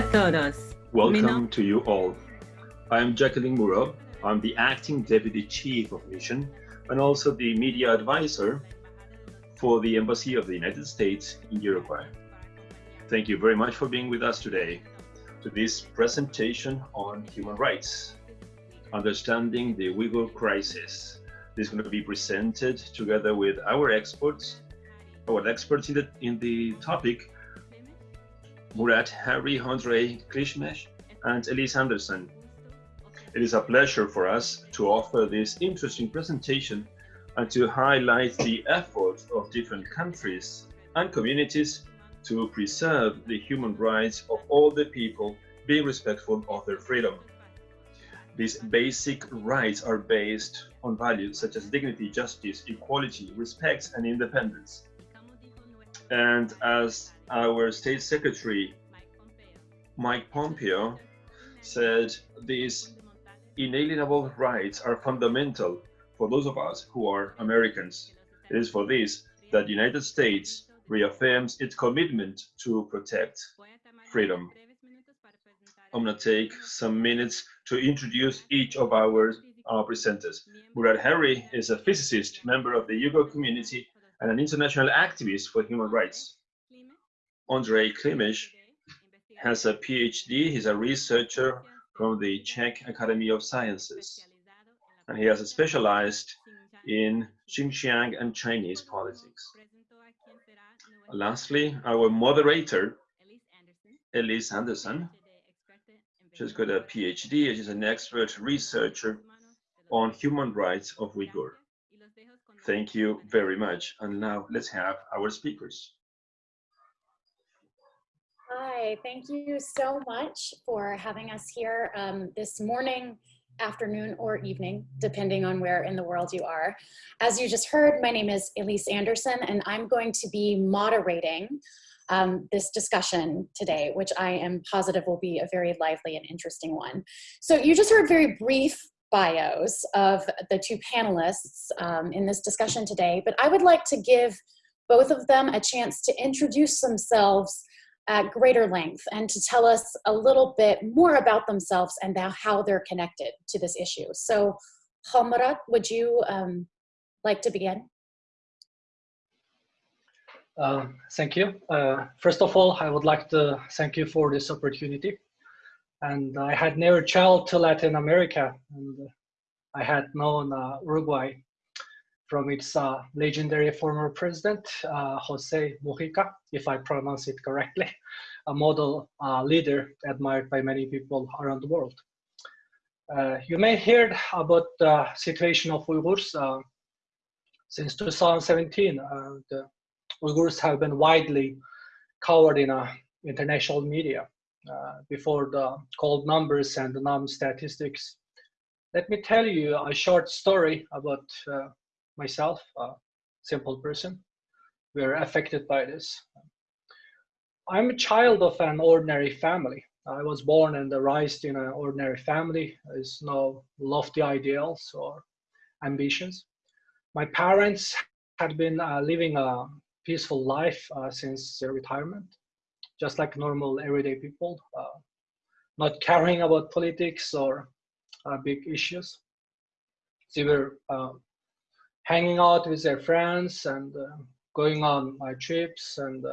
a todos. Welcome to you all. I am Jacqueline Muro. I'm the acting deputy chief of mission and also the media advisor for the Embassy of the United States in Uruguay. Thank you very much for being with us today to this presentation on human rights, understanding the Uyghur crisis. This is going to be presented together with our experts, our experts in the, in the topic, Murat Harri, Andre Klishmesh, and Elise Anderson. It is a pleasure for us to offer this interesting presentation and to highlight the efforts of different countries and communities to preserve the human rights of all the people, being respectful of their freedom. These basic rights are based on values such as dignity, justice, equality, respect, and independence. And as our State Secretary Mike Pompeo said, these inalienable rights are fundamental for those of us who are Americans. It is for this that the United States reaffirms its commitment to protect freedom. I'm going to take some minutes to introduce each of our uh, presenters. Murat Harri is a physicist, member of the Uyghur community, and an international activist for human rights. Andrei Klimish has a PhD. He's a researcher from the Czech Academy of Sciences. And he has specialized in Xinjiang and Chinese politics. Lastly, our moderator, Elise Anderson. She's got a PhD. She's an expert researcher on human rights of Uyghur. Thank you very much. And now let's have our speakers. Hi, thank you so much for having us here um, this morning, afternoon, or evening, depending on where in the world you are. As you just heard, my name is Elise Anderson, and I'm going to be moderating um, this discussion today, which I am positive will be a very lively and interesting one. So you just heard very brief bios of the two panelists um, in this discussion today, but I would like to give both of them a chance to introduce themselves at greater length and to tell us a little bit more about themselves and how they're connected to this issue. So Halmurat, would you um, like to begin? Uh, thank you. Uh, first of all, I would like to thank you for this opportunity. And I had never traveled to Latin America, and I had known uh, Uruguay from its uh, legendary former president, uh, Jose Mujica, if I pronounce it correctly, a model leader admired by many people around the world. You may hear about the situation of Uyghurs. Since 2017, uh, the Uyghurs have been widely covered in international media. Before the cold numbers and the numb statistics, let me tell you a short story about myself, a simple person, We are affected by this. I'm a child of an ordinary family. I was born and raised in an ordinary family. There's no lofty ideals or ambitions. My parents had been uh, living a peaceful life uh, since their retirement, just like normal everyday people, uh, not caring about politics or uh, big issues. They were uh, hanging out with their friends and uh, going on my trips and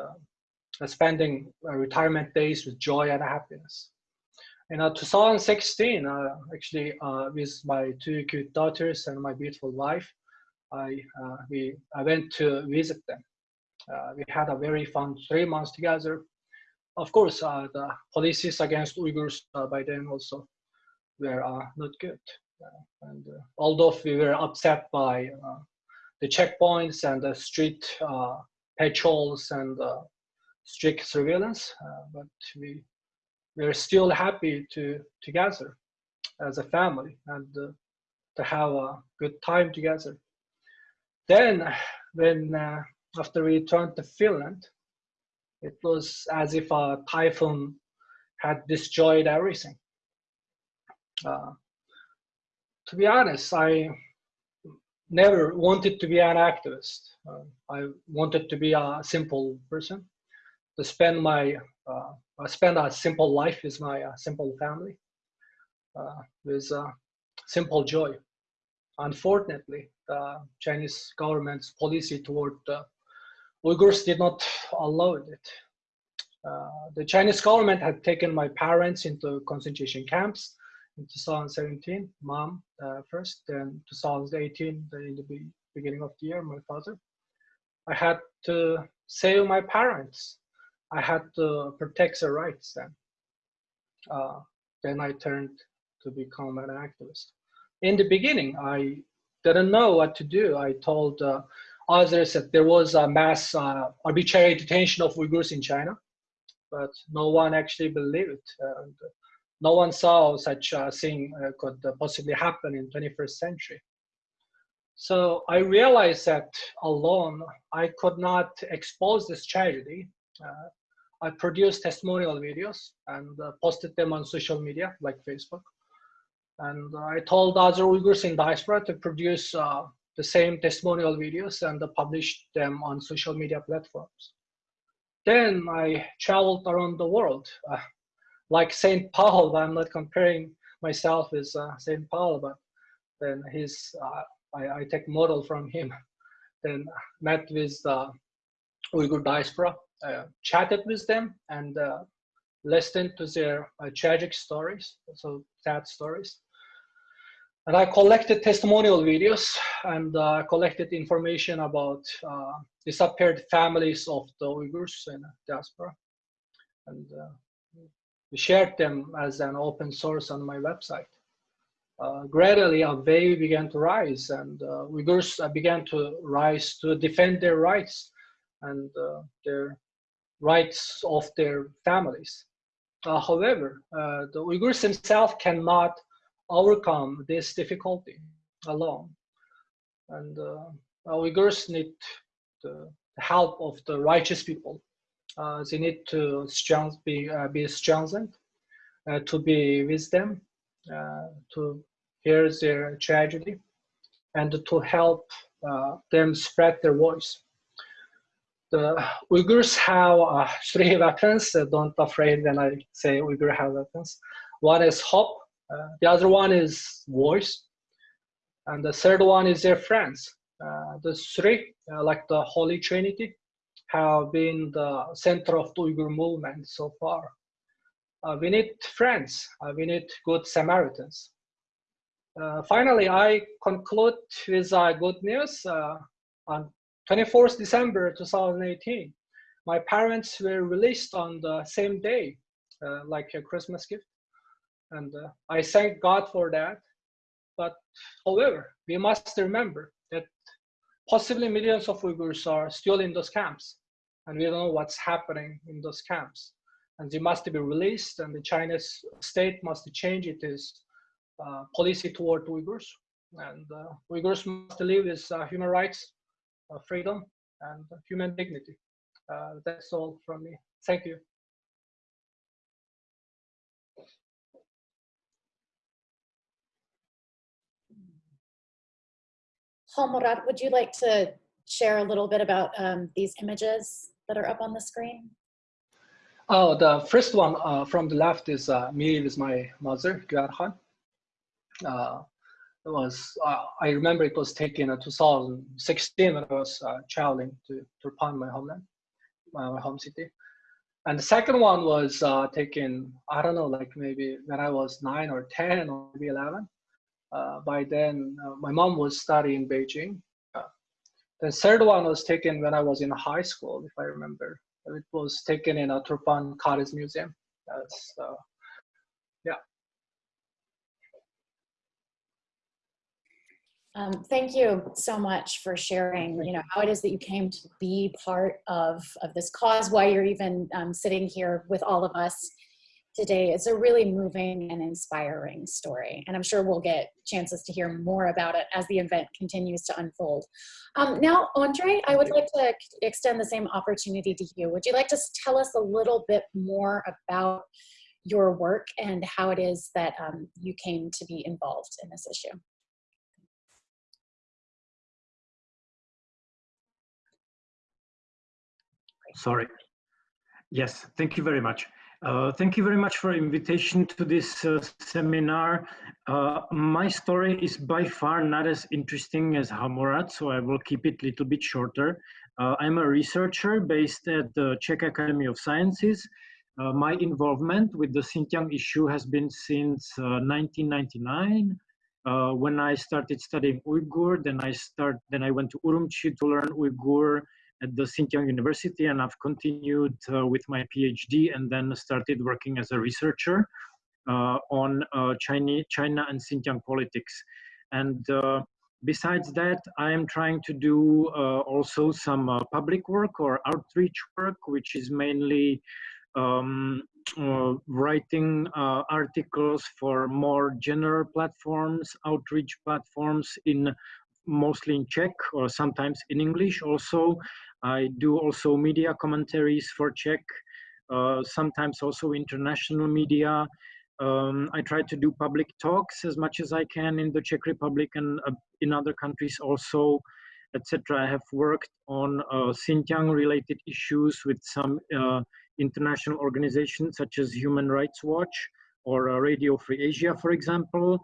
spending retirement days with joy and happiness. In uh, 2016, uh, actually, uh, with my two cute daughters and my beautiful wife, I, we, I went to visit them. we had a very fun three months together. Of course, the policies against Uyghurs by then also were not good. Uh, and uh, although we were upset by uh, the checkpoints and the street patrols and strict surveillance, but we we're still happy to together as a family and uh, to have a good time together. Then, when uh, after we returned to Finland, it was as if a typhoon had destroyed everything. Uh, to be honest, I never wanted to be an activist. Uh, I wanted to be a simple person, to spend my uh, uh, spend a simple life with my uh, simple family, uh, with uh, simple joy. Unfortunately, the Chinese government's policy toward Uyghurs did not allow it. Uh, the Chinese government had taken my parents into concentration camps in 2017, mom uh, first, then 2018, in the beginning of the year, my father. I had to save my parents. I had to protect their rights then. Uh, then I turned to become an activist. In the beginning, I didn't know what to do. I told uh, others that there was a mass uh, arbitrary detention of Uyghurs in China, but no one actually believed. And no one saw such a thing uh, could possibly happen in 21st century. So I realized that alone, I could not expose this tragedy. Uh, I produced testimonial videos and uh, posted them on social media like Facebook. And I told other Uyghurs in diaspora to produce uh, the same testimonial videos and published them on social media platforms. Then I traveled around the world. Uh, like St. Paul, I'm not comparing myself with uh, St. Paul, but then he's, uh, I, I, take model from him. Then met with the Uyghur diaspora, uh, chatted with them and uh, listened to their uh, tragic stories, so sad stories. And I collected testimonial videos and uh, collected information about uh, disappeared families of the Uyghurs in diaspora. And uh, we shared them as an open source on my website. Uh, gradually, a wave began to rise, and uh, Uyghurs uh, began to rise to defend their rights and their rights of their families. however, the Uyghurs themselves cannot overcome this difficulty alone. And uh, Uyghurs need the help of the righteous people. Uh, they need to strength, be, uh, be strengthened, uh, to be with them, uh, to hear their tragedy, and to help uh, them spread their voice. The Uyghurs have three weapons. don't afraid when I say Uyghur have weapons. One is hope, uh, the other one is voice. And the third one is their friends. Uh, the three, uh, like the Holy Trinity, have been the center of the Uyghur movement so far. Uh, we need friends. Uh, we need good Samaritans. Uh, finally, I conclude with good news. on 24th December 2018, my parents were released on the same day, like a Christmas gift and uh, I thank God for that. But however, we must remember that possibly millions of Uyghurs are still in those camps, and we don't know what's happening in those camps. And they must be released, and the Chinese state must change its uh, policy toward Uyghurs. And uh, Uyghurs must live with uh, human rights, uh, freedom, and human dignity. Uh, that's all from me. Thank you. Halmurat, would you like to share a little bit about um, these images that are up on the screen? Oh, the first one uh, from the left is uh, me with my mother, Gyarhan. Uh, it was, uh, I remember it was taken in 2016 when I was uh, traveling to Turpan, my homeland, my home city. And the second one was uh, taken, I don't know, like maybe when I was nine or 10 or maybe 11 uh, by then uh, my mom was studying in Beijing. Uh, the third one was taken when I was in high school, if I remember. It was taken in a Turpan Cottage Museum. That's, uh, yeah. Um, thank you so much for sharing, you know, how it is that you came to be part of, of this cause, why you're even um, sitting here with all of us today. It's a really moving and inspiring story. And I'm sure we'll get chances to hear more about it as the event continues to unfold. Um, now, Andre, I would like to extend the same opportunity to you. Would you like to tell us a little bit more about your work and how it is that um, you came to be involved in this issue? Sorry. Yes, thank you very much. Uh, thank you very much for invitation to this uh, seminar. Uh, my story is by far not as interesting as Halmurat, so I will keep it a little bit shorter. Uh, I'm a researcher based at the Czech Academy of Sciences. Uh, my involvement with the Xinjiang issue has been since 1999. Uh, when I started studying Uyghur, then I start, then I went to Urumqi to learn Uyghur at the Xinjiang University, and I've continued uh, with my PhD, and then started working as a researcher uh, on uh, China, China and Xinjiang politics. And uh, besides that, I am trying to do uh, also some public work or outreach work, which is mainly um, uh, writing uh, articles for more general platforms, outreach platforms in mostly in Czech or sometimes in English also. I do also media commentaries for Czech, uh, sometimes also international media. Um, I try to do public talks as much as I can in the Czech Republic and uh, in other countries also, etc. I have worked on uh, Xinjiang related issues with some uh, international organizations such as Human Rights Watch or uh, Radio Free Asia, for example.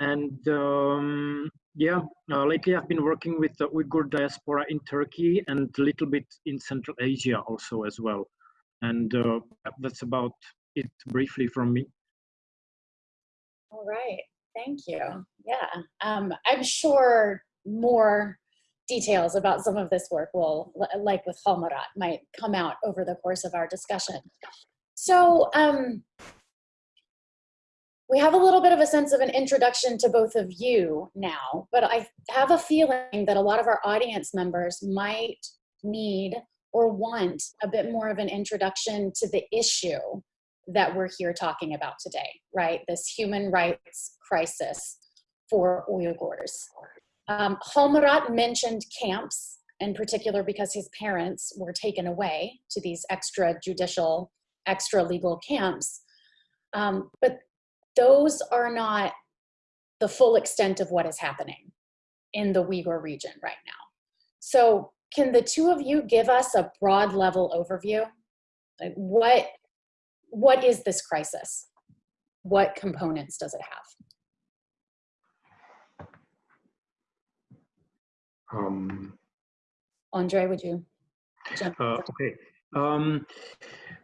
And um, yeah, uh, lately I've been working with the Uyghur diaspora in Turkey and a little bit in Central Asia also as well. And uh, that's about it briefly from me. All right, thank you. Yeah, um, I'm sure more details about some of this work will, like with Halmurat, might come out over the course of our discussion. So um, we have a little bit of a sense of an introduction to both of you now, but I have a feeling that a lot of our audience members might need or want a bit more of an introduction to the issue that we're here talking about today, right? This human rights crisis for Uyghurs. Um, Halmurat mentioned camps in particular because his parents were taken away to these extrajudicial, extra legal camps. Um, but those are not the full extent of what is happening in the Uyghur region right now. So can the two of you give us a broad level overview? Like what, what is this crisis? What components does it have? Um, Andre, would you? Uh, okay. Um,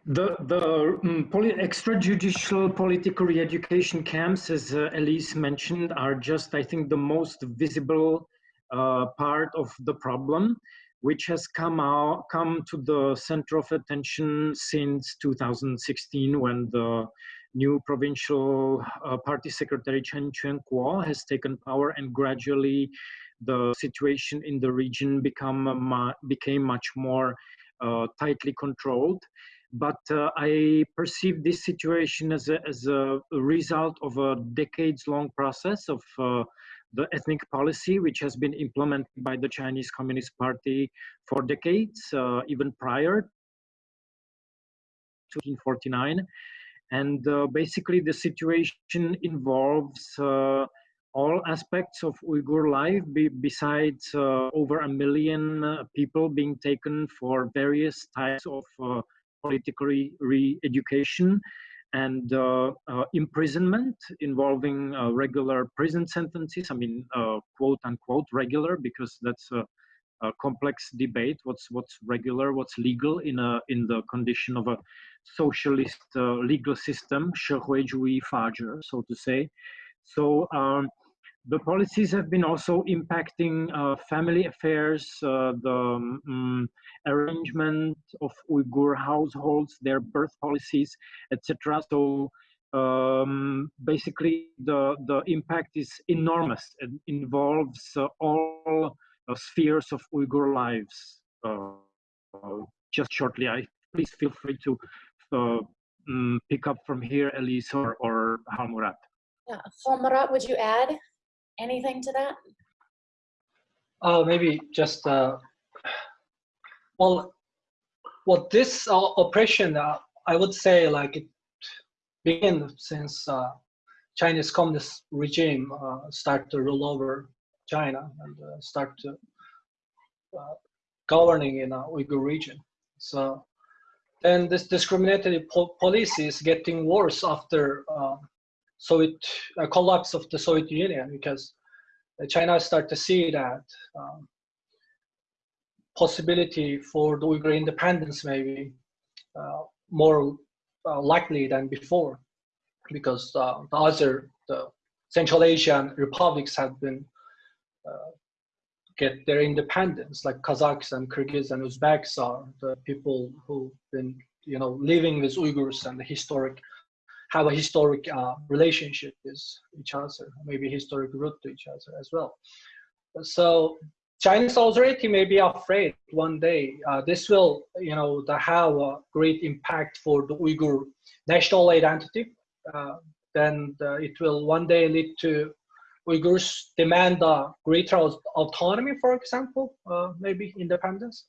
the the um, poly extrajudicial political re-education camps, as uh, Elise mentioned, are just, I think, the most visible uh, part of the problem, which has come out come to the center of attention since 2016, when the new provincial uh, party secretary Chen Quanguo has taken power and gradually the situation in the region become became much more tightly controlled. But uh, I perceive this situation as a, as a result of a decades-long process of uh, the ethnic policy, which has been implemented by the Chinese Communist Party for decades, uh, even prior to 1949. And uh, basically the situation involves uh, all aspects of Uyghur life, be, besides uh, over a million uh, people being taken for various types of uh, political re education and uh, uh, imprisonment involving uh, regular prison sentences. I mean, quote unquote, regular, because that's a, a, complex debate what's, what's regular, what's legal in, a, in the condition of a socialist legal system, so to say. So um, the policies have been also impacting uh, family affairs, uh, the um, arrangement of Uyghur households, their birth policies, etc. So um, basically, the the impact is enormous. It involves uh, all uh, spheres of Uyghur lives. Uh, just shortly, I please feel free to um, pick up from here, Elise or, or Halmurat. Yeah, Halmurat, would you add? anything to that? Uh, maybe just, uh, well, well, this uh, operation, uh, I would say like it began since uh, Chinese communist regime uh, start to rule over China and uh, start to uh, governing in the Uyghur region. So then this discriminatory po policy is getting worse after uh, Soviet uh, collapse of the Soviet Union because China start to see that um, possibility for the Uyghur independence maybe uh, more uh, likely than before because uh, the other the Central Asian republics have been uh, get their independence, like Kazakhs and Kyrgyz and Uzbeks are the people who've been, you know, living with Uyghurs and the historic, have a historic uh, relationship with each other, maybe historic root to each other as well. So Chinese authority may be afraid one day uh, this will, you know, have a great impact for the Uyghur national identity. Uh, then it will one day lead to Uyghurs demand uh, greater autonomy, for example, uh, maybe independence.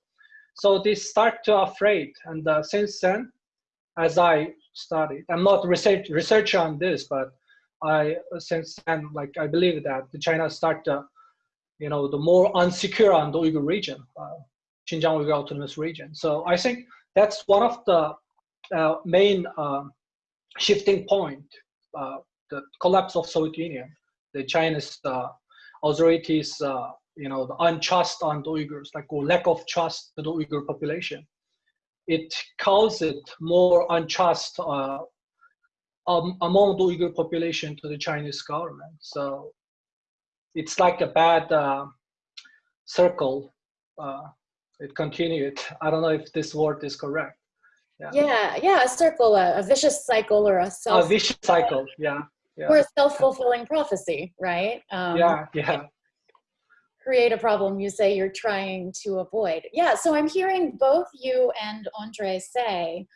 So they start to afraid, and uh, since then, as I studied, I'm not research researcher on this, but I since then, like I believe that the China start, to, you know, the more unsecure on the Uyghur region, uh, Xinjiang Uyghur Autonomous Region. So I think that's one of the uh, main uh, shifting point, the collapse of Soviet Union the Chinese uh, authorities, uh, you know, the untrust on the Uyghurs, like or lack of trust to the Uyghur population. It causes more untrust uh, um, among the Uyghur population to the Chinese government. So it's like a bad uh, circle. Uh, it continued. I don't know if this word is correct. Yeah, yeah, yeah a circle, a, a, vicious cycle or a self. A vicious cycle, yeah yeah. or a self-fulfilling prophecy, right? Um, yeah, yeah. Create a problem you say you're trying to avoid. Yeah, so I'm hearing both you and Andre say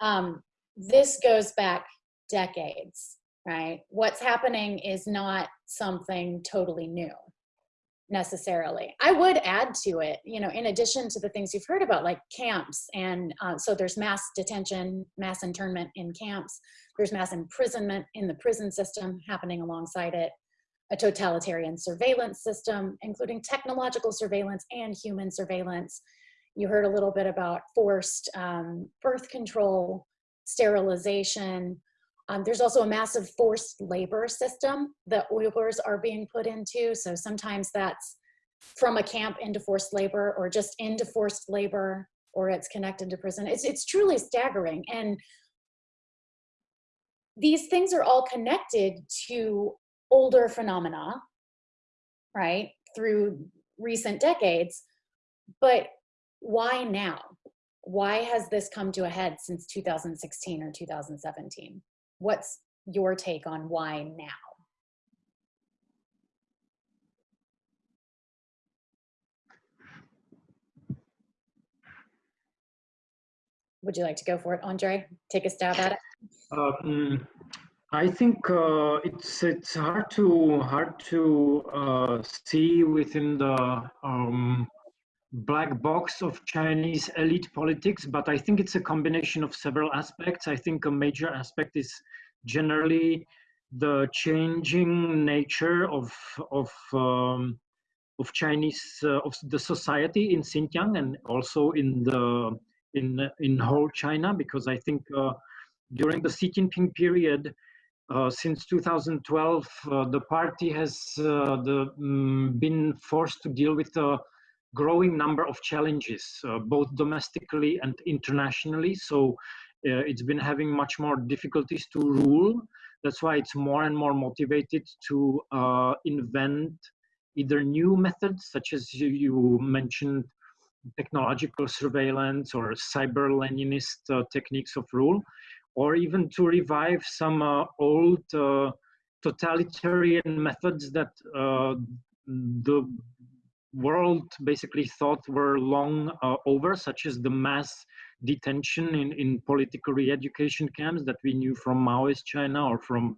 um, this goes back decades, right? What's happening is not something totally new necessarily. I would add to it, you know, in addition to the things you've heard about like camps and uh, so there's mass detention, mass internment in camps, there's mass imprisonment in the prison system happening alongside it, a totalitarian surveillance system, including technological surveillance and human surveillance. You heard a little bit about forced um, birth control, sterilization, um, there's also a massive forced labor system that Uyghurs are being put into. So sometimes that's from a camp into forced labor or just into forced labor or it's connected to prison. It's, it's truly staggering. And these things are all connected to older phenomena, right, through recent decades. But why now? Why has this come to a head since 2016 or 2017? what's your take on why now? Would you like to go for it, Andre? Take a stab at it. Um, I think uh, it's it's hard to hard to uh, see within the um, black box of Chinese elite politics, but I think it's a combination of several aspects. I think a major aspect is generally the changing nature of of um, of Chinese uh, of the society in Xinjiang and also in the in in whole China, because I think uh, during the Xi Jinping period. Uh, since 2012, uh, the party has uh, the, um, been forced to deal with a growing number of challenges, uh, both domestically and internationally. So uh, it's been having much more difficulties to rule. That's why it's more and more motivated to invent either new methods, such as you, you mentioned, technological surveillance or cyber Leninist techniques of rule, or even to revive some uh, old uh, totalitarian methods that the world basically thought were long uh, over, such as the mass detention in, in political re-education camps that we knew from Maoist China or from,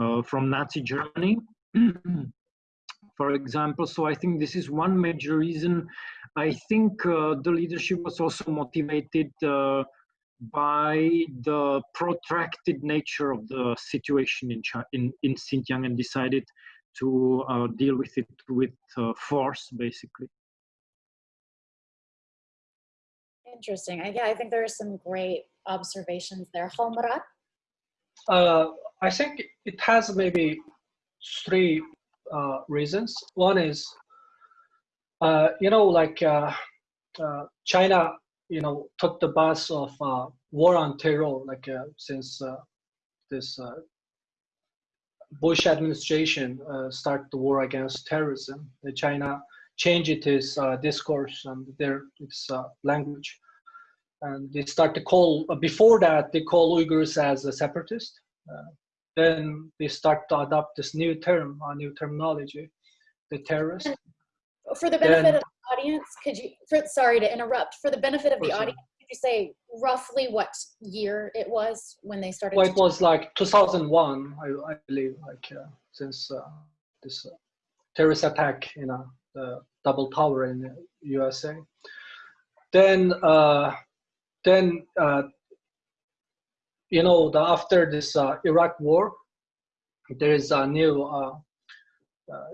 uh, from Nazi Germany. for example, so I think this is one major reason. I think uh, the leadership was also motivated uh, by the protracted nature of the situation in, in, in Xinjiang and decided to uh, deal with it with uh, force, basically. Interesting. I, yeah, I think there are some great observations there. Halmurat? Uh, I think it has maybe three uh, reasons. One is, uh, you know, like uh, uh, China, you know, took the bus of uh, war on terror, like uh, since uh, this uh, Bush administration started the war against terrorism. China changed its discourse and their its language. And they start to call before that they call uyghurs as a separatist. Uh, then they start to adopt this new term a new terminology the terrorist. For the benefit then, of the audience could you for, sorry to interrupt for the benefit of the audience could you say roughly what year it was when they started well it was like 2001 i, I believe like uh, since uh, this uh, terrorist attack in uh, the double tower in the usa then uh, then uh, you know the, after this uh, Iraq war, there is a new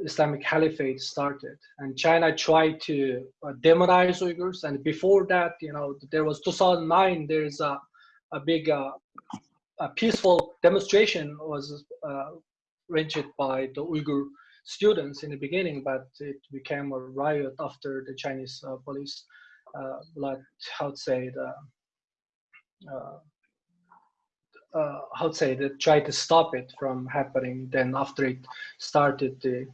Islamic Caliphate started, and China tried to uh, demonize Uyghurs. And before that, you know, there was 2009. There is a a big uh, a peaceful demonstration was arranged by the Uyghur students in the beginning, but it became a riot after the Chinese police, like how to say the uh, uh, how to say that try to stop it from happening. Then after it started the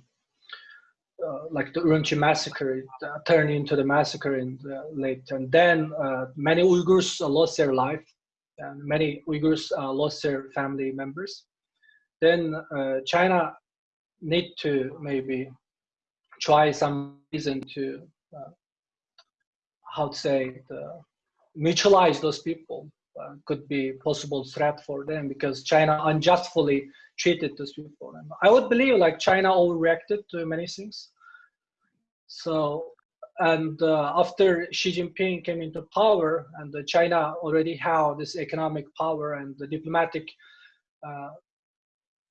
uh, like the Urumqi massacre it uh, turned into the massacre in the late and then uh, many Uyghurs lost their life and many Uyghurs uh, lost their family members. Then uh, China need to maybe try some reason to how to say the mutualize those people uh, could be possible threat for them because China unjustly treated those people. And I would believe like China overreacted to many things. So, and uh, after Xi Jinping came into power and China already had this economic power and the diplomatic uh,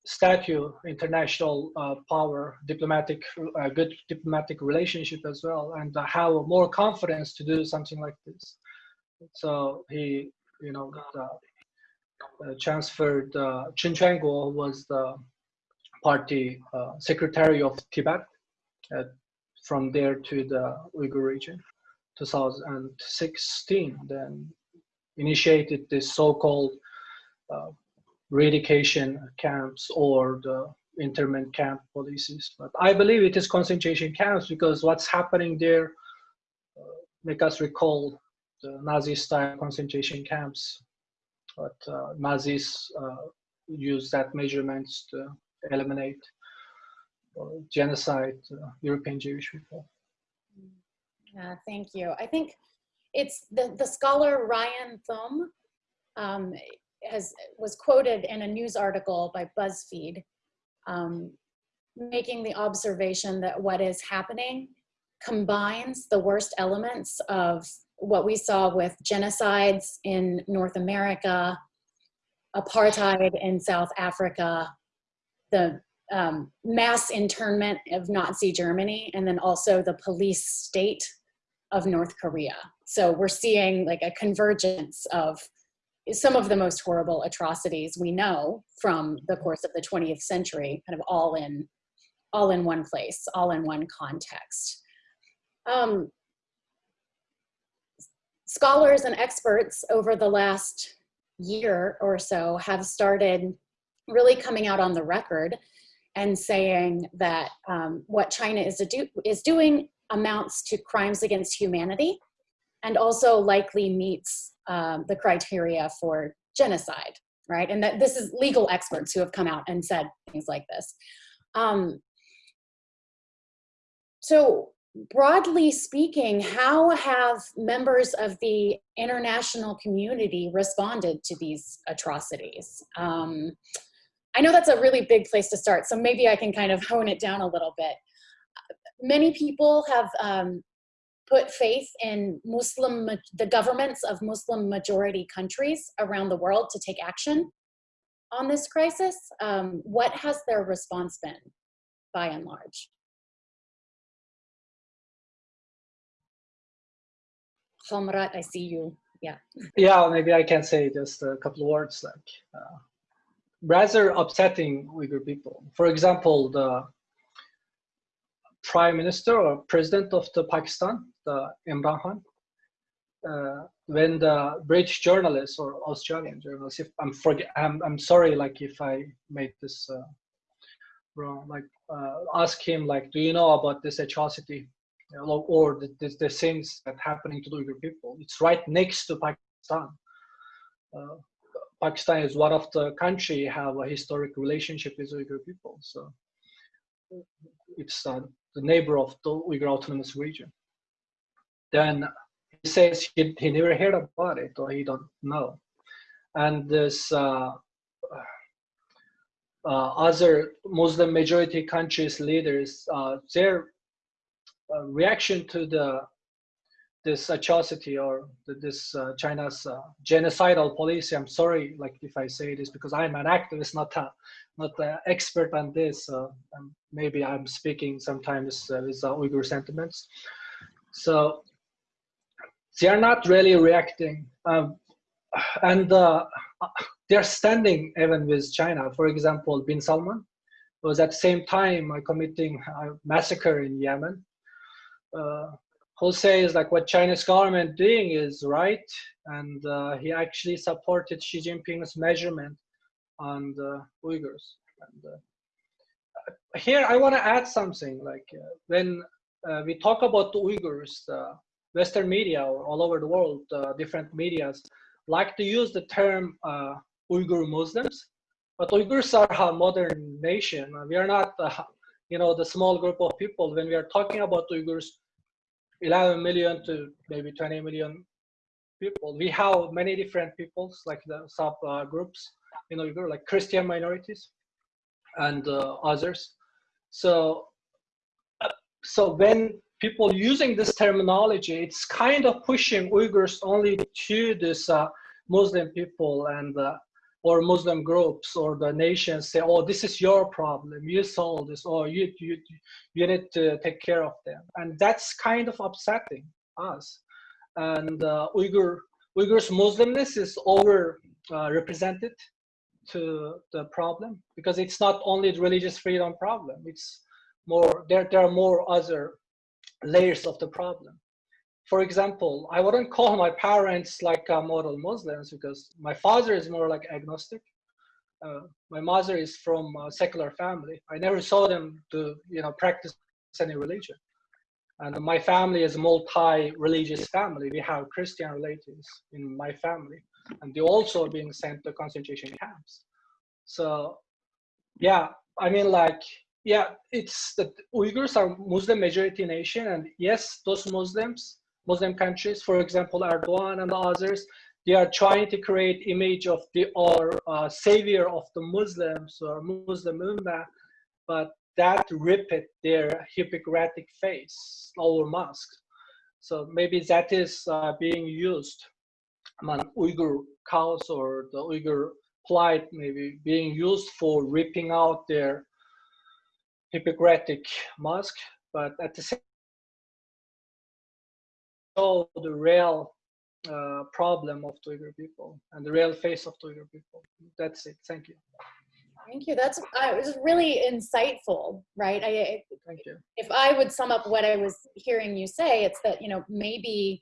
statue, international uh, power, diplomatic, uh, good diplomatic relationship as well, and uh, have more confidence to do something like this. So he, you know, the, uh, transferred uh, Chen Quanguo was the party uh, secretary of Tibet uh, from there to the Uyghur region. 2016, then initiated this so-called uh, re-education camps or the internment camp policies. But I believe it is concentration camps because what's happening there uh, make us recall Nazi-style concentration camps, but uh, Nazis uh, used that measurements to eliminate genocide uh, European Jewish people. Yeah, thank you. I think it's the, the scholar Rian Thum um, has was quoted in a news article by BuzzFeed um, making the observation that what is happening combines the worst elements of what we saw with genocides in North America, apartheid in South Africa, the um, mass internment of Nazi Germany, and then also the police state of North Korea. So we're seeing like a convergence of some of the most horrible atrocities we know from the course of the 20th century, kind of all in, all in one place, all in one context. Um, scholars and experts over the last year or so have started really coming out on the record and saying that um, what China is, do is doing amounts to crimes against humanity and also likely meets um, the criteria for genocide, right? And that this is legal experts who have come out and said things like this. Um, so broadly speaking, how have members of the international community responded to these atrocities? Um, I know that's a really big place to start, so maybe I can kind of hone it down a little bit. Many people have um, put faith in Muslim, the governments of Muslim majority countries around the world to take action on this crisis. Um, what has their response been, by and large? Halmurat, I see you. Yeah. Yeah, maybe I can say just a couple of words like uh, rather upsetting Uyghur people. For example, the prime minister or president of the Pakistan, the Imran Khan, uh, when the British journalist or Australian journalist, if I'm forget, I'm, I'm sorry, like if I made this uh, wrong, like uh, ask him, like, do you know about this atrocity or the, the, the, things that happening to the Uyghur people. It's right next to Pakistan. Uh, Pakistan is one of the country have a historic relationship with Uyghur people. So it's uh, the neighbor of the Uyghur Autonomous Region. Then he says he, he never heard about it or he don't know. And this uh, uh, other Muslim majority countries leaders, uh, their uh, reaction to the this atrocity or the, this uh, China's uh, genocidal policy. I'm sorry, like if I say this because I'm an activist, not a not an expert on this. maybe I'm speaking sometimes with Uyghur sentiments. So they are not really reacting, um, and uh, they're standing even with China. For example, Bin Salman was at the same time committing a massacre in Yemen uh, Jose is like what Chinese government doing is right, and uh, he actually supported Xi Jinping's measurement on the Uyghurs. And, uh, here, I want to add something. Like uh, when uh, we talk about the Uyghurs, Western media or all over the world, uh, different medias like to use the term Uyghur Muslims, but Uyghurs are a modern nation. We are not you know, the small group of people, when we are talking about Uyghurs, 11 million to maybe 20 million people, we have many different peoples, like the sub uh, groups in Uyghur, like Christian minorities and uh, others. So, uh, so when people using this terminology, it's kind of pushing Uyghurs only to this uh, Muslim people and uh, or Muslim groups or the nations say, oh, this is your problem, you solve this, or you, you, you need to take care of them. And that's kind of upsetting us. And uh, Uyghur, Uyghurs Muslimness is over uh, represented to the problem because it's not only the religious freedom problem, it's more, there, there are more other layers of the problem for example, I wouldn't call my parents like uh, model Muslims because my father is more like agnostic. Uh, my mother is from a secular family. I never saw them to, you know, practice any religion. And my family is a multi-religious family. We have Christian relatives in my family, and they also being sent to concentration camps. So, yeah, I mean, like, yeah, it's the Uyghurs are Muslim majority nation, and yes, those Muslims Muslim countries, for example, Erdogan and others, they are trying to create image of the or uh, savior of the Muslims or Muslim Ummah, but that repeat their Hippocratic face or mask. So maybe that is uh, being used among Uyghur cows or the Uyghur plight maybe being used for ripping out their Hippocratic mask, but at the same show the real uh, problem of Uyghur people and the real face of Uyghur people. That's it. Thank you. Thank you. That's uh, it was really insightful, right? I, Thank you. If I would sum up what I was hearing you say, it's that you know maybe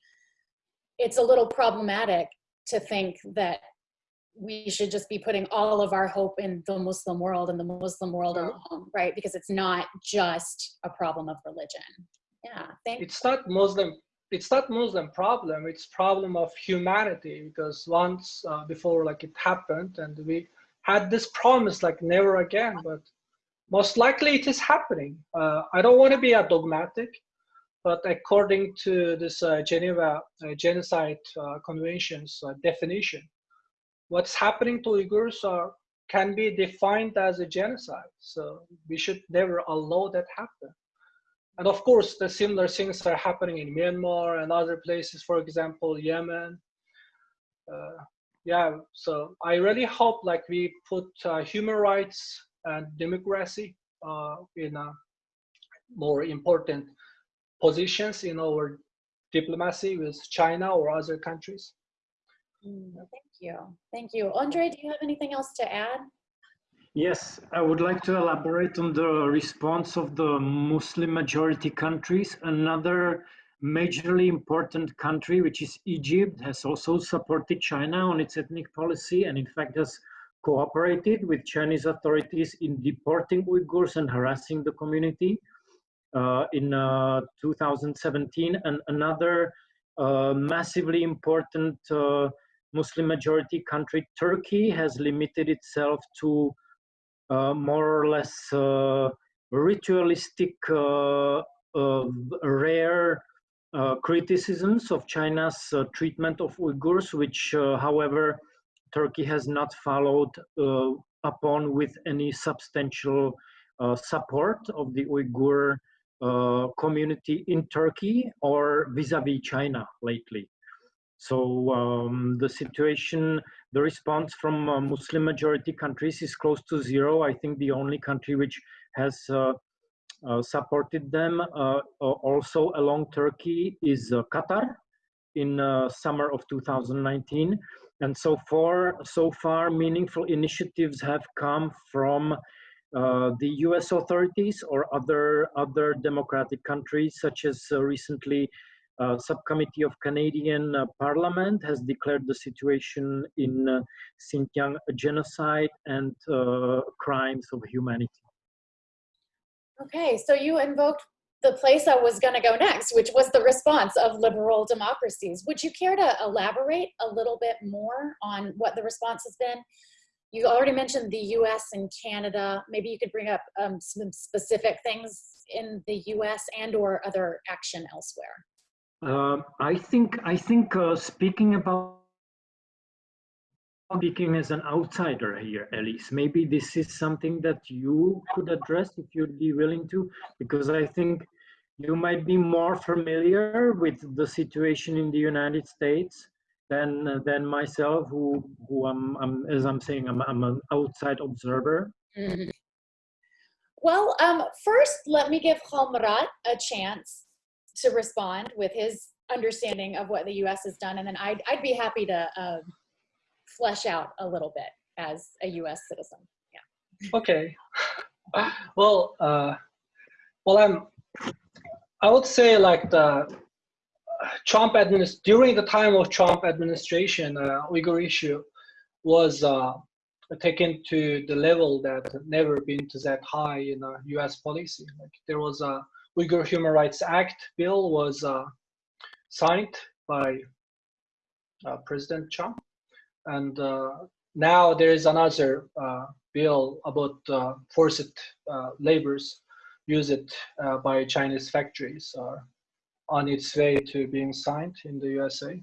it's a little problematic to think that we should just be putting all of our hope in the Muslim world and the Muslim world alone, right? Because it's not just a problem of religion. Yeah, thank. It's not Muslim it's not Muslim problem, it's problem of humanity because once uh, before like it happened and we had this promise like never again, but most likely it is happening. Uh, I don't want to be a dogmatic, but according to this uh, Geneva uh, Genocide uh, Convention's uh, definition, what's happening to Uyghurs are, can be defined as a genocide. So we should never allow that happen. And of course, the similar things are happening in Myanmar and other places, for example, Yemen. Uh, yeah, so I really hope like we put uh, human rights and democracy uh, in more important positions in our diplomacy with China or other countries. Mm, thank you. Thank you. Andre, do you have anything else to add? Yes, I would like to elaborate on the response of the Muslim majority countries. Another majorly important country, which is Egypt, has also supported China on its ethnic policy and in fact has cooperated with Chinese authorities in deporting Uyghurs and harassing the community. Uh, in uh, 2017, and another uh, massively important uh, Muslim majority country, Turkey, has limited itself to more or less uh, ritualistic, rare criticisms of China's treatment of Uyghurs, which, however, Turkey has not followed uh, upon with any substantial uh, support of the Uyghur uh, community in Turkey or vis-a-vis -vis China lately. So um, the situation, the response from uh, Muslim majority countries is close to zero. I think the only country which has uh, uh, supported them also along Turkey is Qatar in summer of 2019 and so far, so far, meaningful initiatives have come from uh, the U.S. authorities or other other democratic countries, such as uh, recently, uh, subcommittee of Canadian uh, Parliament has declared the situation in uh, Xinjiang a genocide and uh, crimes of humanity. Okay, so you invoked the place I was going to go next, which was the response of liberal democracies. Would you care to elaborate a little bit more on what the response has been? You already mentioned the US and Canada. Maybe you could bring up um, some specific things in the US and or other action elsewhere. Uh, I think, I think uh, speaking about speaking as an outsider here, Elise. Maybe this is something that you could address if you'd be willing to, because I think you might be more familiar with the situation in the United States than than myself, who who I'm, I'm as I'm saying, I'm, I'm an outside observer. Mm -hmm. Well, um, first, let me give Halmurat a chance to respond with his understanding of what the U.S. has done, and then I'd, I'd be happy to uh, flesh out a little bit as a U.S. citizen. Yeah. Okay. Well, uh, well, I'm. I would say like the Trump administration during the time of Trump administration, uh, Uyghur issue was uh, taken to the level that never been to that high in uh, U.S. policy. Like there was a Uyghur Human Rights Act bill was uh, signed by uh, President Trump, and uh, now there is another uh, bill about uh, forced labors used by Chinese factories on its way to being signed in the USA.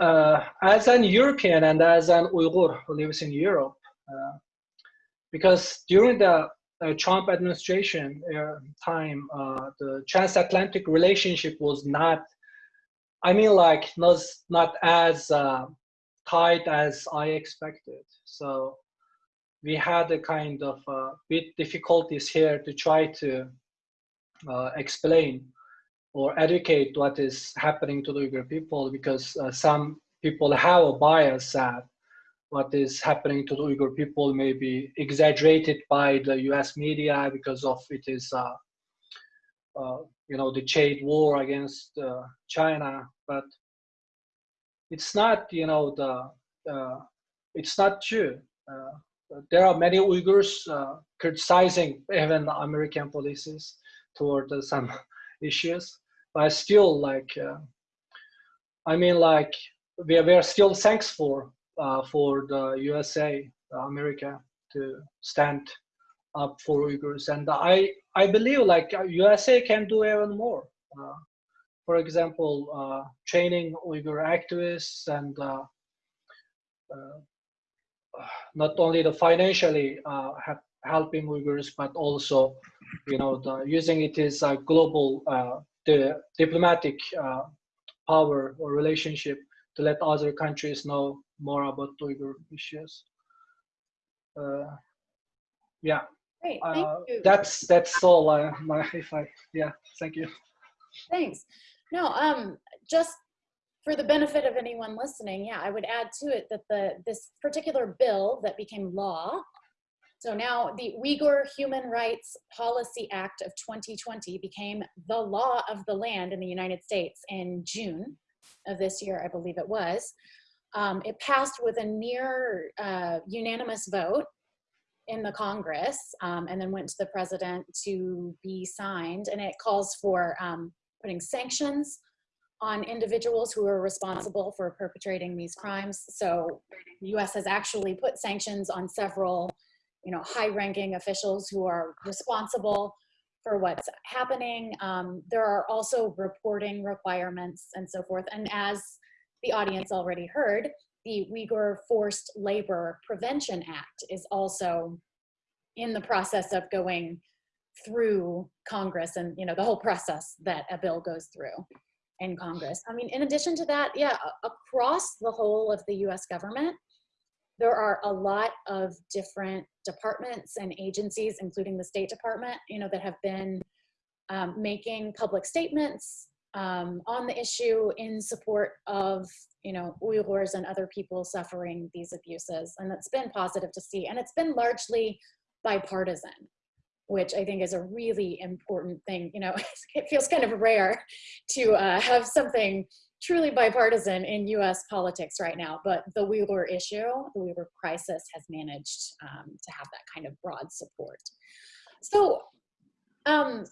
Uh, as an European and as an Uyghur who lives in Europe, uh, because during the uh, Trump administration time, the transatlantic relationship was not I mean, like not not as uh, tight as I expected. So we had a kind of uh, bit difficulties here to try to uh, explain or educate what is happening to the Uyghur people because uh, some people have a bias that what is happening to the Uyghur people may be exaggerated by the U.S. media because of it is uh, uh, you know the trade war against uh, China, but it's not you know the uh, it's not true. there are many Uyghurs criticizing even American policies toward some issues, but still like I mean like we are, we are still thankful uh, for the USA, America, to stand up for Uyghurs. And I, I believe like USA can do even more. Uh, for example, uh, training Uyghur activists and uh, uh, not only the financially uh, helping Uyghurs, but also, you know, the, using it as a global the diplomatic power or relationship to let other countries know more about Uyghur issues. Uh, yeah. Great, thank uh, you. That's that's all. Uh, my if I yeah, thank you. Thanks. No, um, just for the benefit of anyone listening, yeah, I would add to it that the this particular bill that became law. So now the Uyghur Human Rights Policy Act of 2020 became the law of the land in the United States in June of this year, I believe it was. Um, it passed with a near uh, unanimous vote in the Congress um, and then went to the president to be signed. And it calls for um, putting sanctions on individuals who are responsible for perpetrating these crimes. So the US has actually put sanctions on several you know, high-ranking officials who are responsible for what's happening. Um, there are also reporting requirements and so forth. And as the audience already heard, the Uyghur Forced Labor Prevention Act is also in the process of going through Congress and you know the whole process that a bill goes through in Congress. I mean, in addition to that, yeah, across the whole of the US government, there are a lot of different departments and agencies, including the State Department, you know, that have been um, making public statements um, on the issue in support of, you know, Uyghurs and other people suffering these abuses. And it's been positive to see. And it's been largely bipartisan, which I think is a really important thing. You know, it feels kind of rare to uh, have something truly bipartisan in US politics right now, but the Uyghur issue, the Uyghur crisis has managed um, to have that kind of broad support. So um,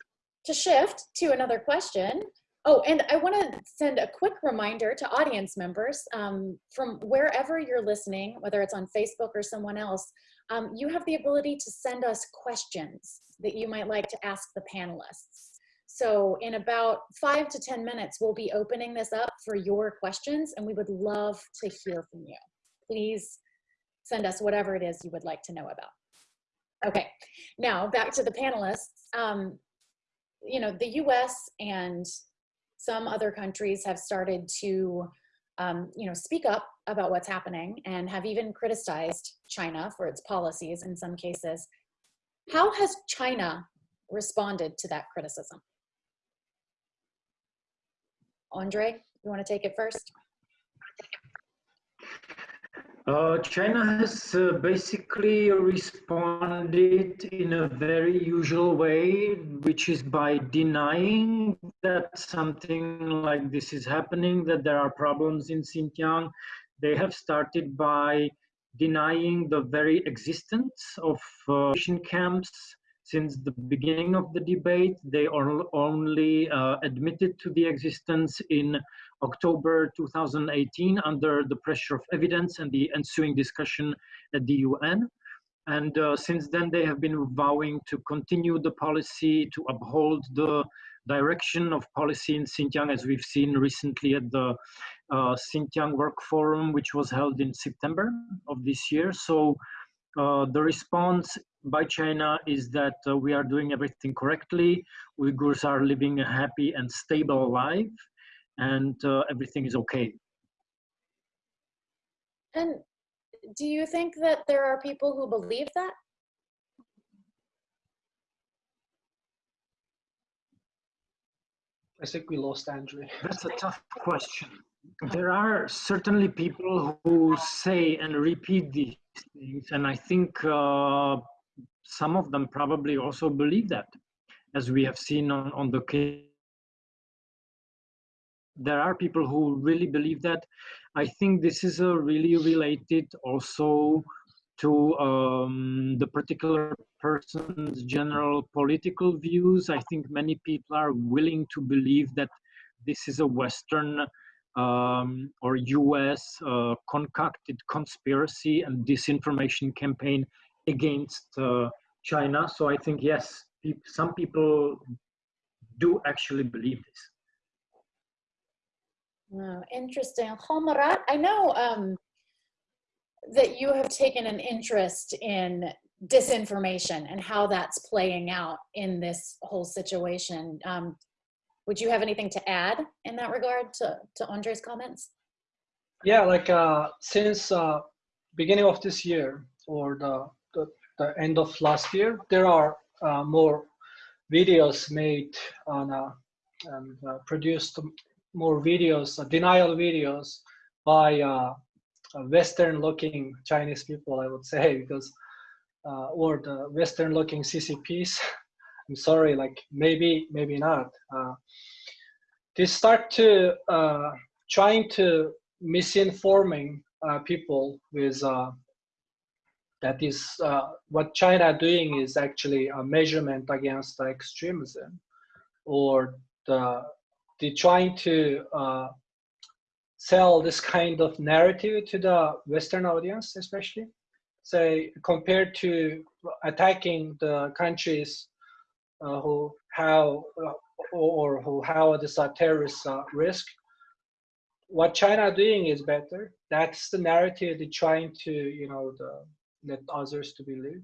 to shift to another question, oh, and I wanna send a quick reminder to audience members um, from wherever you're listening, whether it's on Facebook or someone else, um, you have the ability to send us questions that you might like to ask the panelists. So in about five to 10 minutes, we'll be opening this up for your questions and we would love to hear from you. Please send us whatever it is you would like to know about. Okay, now back to the panelists. Um, you know, the US and some other countries have started to, um, you know, speak up about what's happening and have even criticized China for its policies in some cases. How has China responded to that criticism? Andre, you want to take it first? Uh, China has uh, basically responded in a very usual way, which is by denying that something like this is happening, that there are problems in Xinjiang. They have started by denying the very existence of uh, camps since the beginning of the debate. They only uh, admitted to the existence in October 2018 under the pressure of evidence and the ensuing discussion at the UN. And uh, since then, they have been vowing to continue the policy, to uphold the direction of policy in Xinjiang, as we've seen recently at the uh, Xinjiang Work Forum, which was held in September of this year. So uh, the response by China is that uh, we are doing everything correctly. Uyghurs are living a happy and stable life, and uh, everything is okay. And do you think that there are people who believe that? I think we lost Andrew. That's a tough question. There are certainly people who say and repeat these things, and I think uh, some of them probably also believe that, as we have seen on, on the case. There are people who really believe that. I think this is a really related also to um, the particular person's general political views. I think many people are willing to believe that this is a Western um, or US uh, concocted conspiracy and disinformation campaign against uh, China. So I think, yes, some people do actually believe this. Oh, interesting. Halmurat, I know um, that you have taken an interest in disinformation and how that's playing out in this whole situation. Um, would you have anything to add in that regard to, to Andre's comments? Yeah, like uh, since uh, beginning of this year or the the, the end of last year, there are uh, more videos made on uh, and uh, produced more videos, uh, denial videos by uh, Western-looking Chinese people, I would say, because or the Western-looking CCPs. I'm sorry, like maybe, maybe not. they start to trying to misinforming people with that is uh, what China doing is actually a measurement against extremism or the, the trying to uh, sell this kind of narrative to the Western audience, especially say compared to attacking the countries uh, who how uh, or who have this uh, terrorist uh, risk. What China doing is better. That's the narrative they're trying to you know the let others to believe.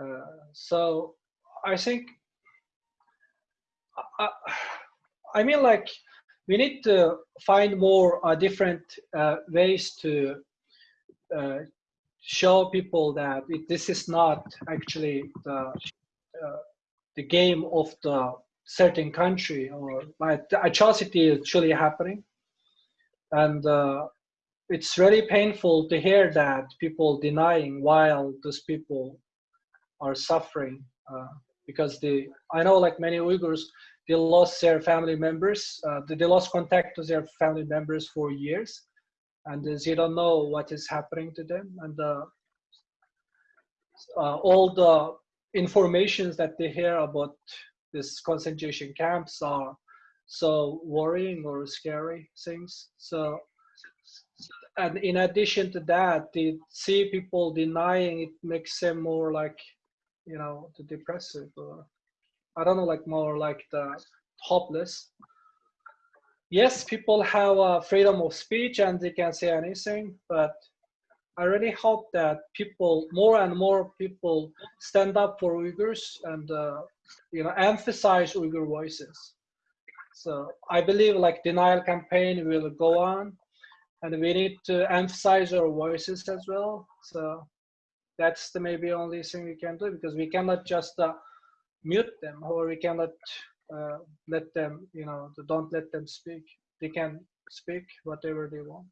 Uh, so I think, I, mean, like we need to find more uh, different uh, ways to uh, show people that it, this is not actually the uh, the game of the certain country or like the atrocity is truly happening. And uh, it's really painful to hear that people denying while those people are suffering uh, because they i know like many uyghurs they lost their family members uh, they lost contact to their family members for years and they don't know what is happening to them and uh, uh all the informations that they hear about this concentration camps are so worrying or scary things so and in addition to that, the see people denying it makes them more like, you know, the depressive. Or, I don't know, like more like the hopeless. Yes, people have uh, freedom of speech and they can say anything, but I really hope that people, more and more people, stand up for Uyghurs and uh, you know emphasize Uyghur voices. So I believe like denial campaign will go on and we need to emphasize our voices as well. So that's the maybe only thing we can do because we cannot just uh, mute them or we cannot uh, let them, you know, don't let them speak. They can speak whatever they want.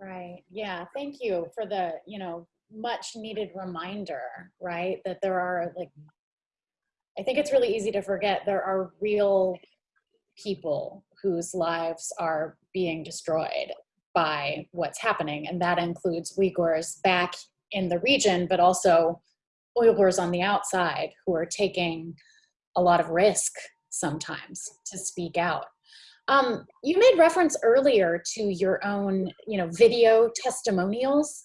Right. Yeah. Thank you for the, you know, much needed reminder, right? That there are like, I think it's really easy to forget there are real people whose lives are being destroyed by what's happening. And that includes Uyghurs back in the region, but also Uyghurs on the outside who are taking a lot of risk sometimes to speak out. Um, you made reference earlier to your own, you know, video testimonials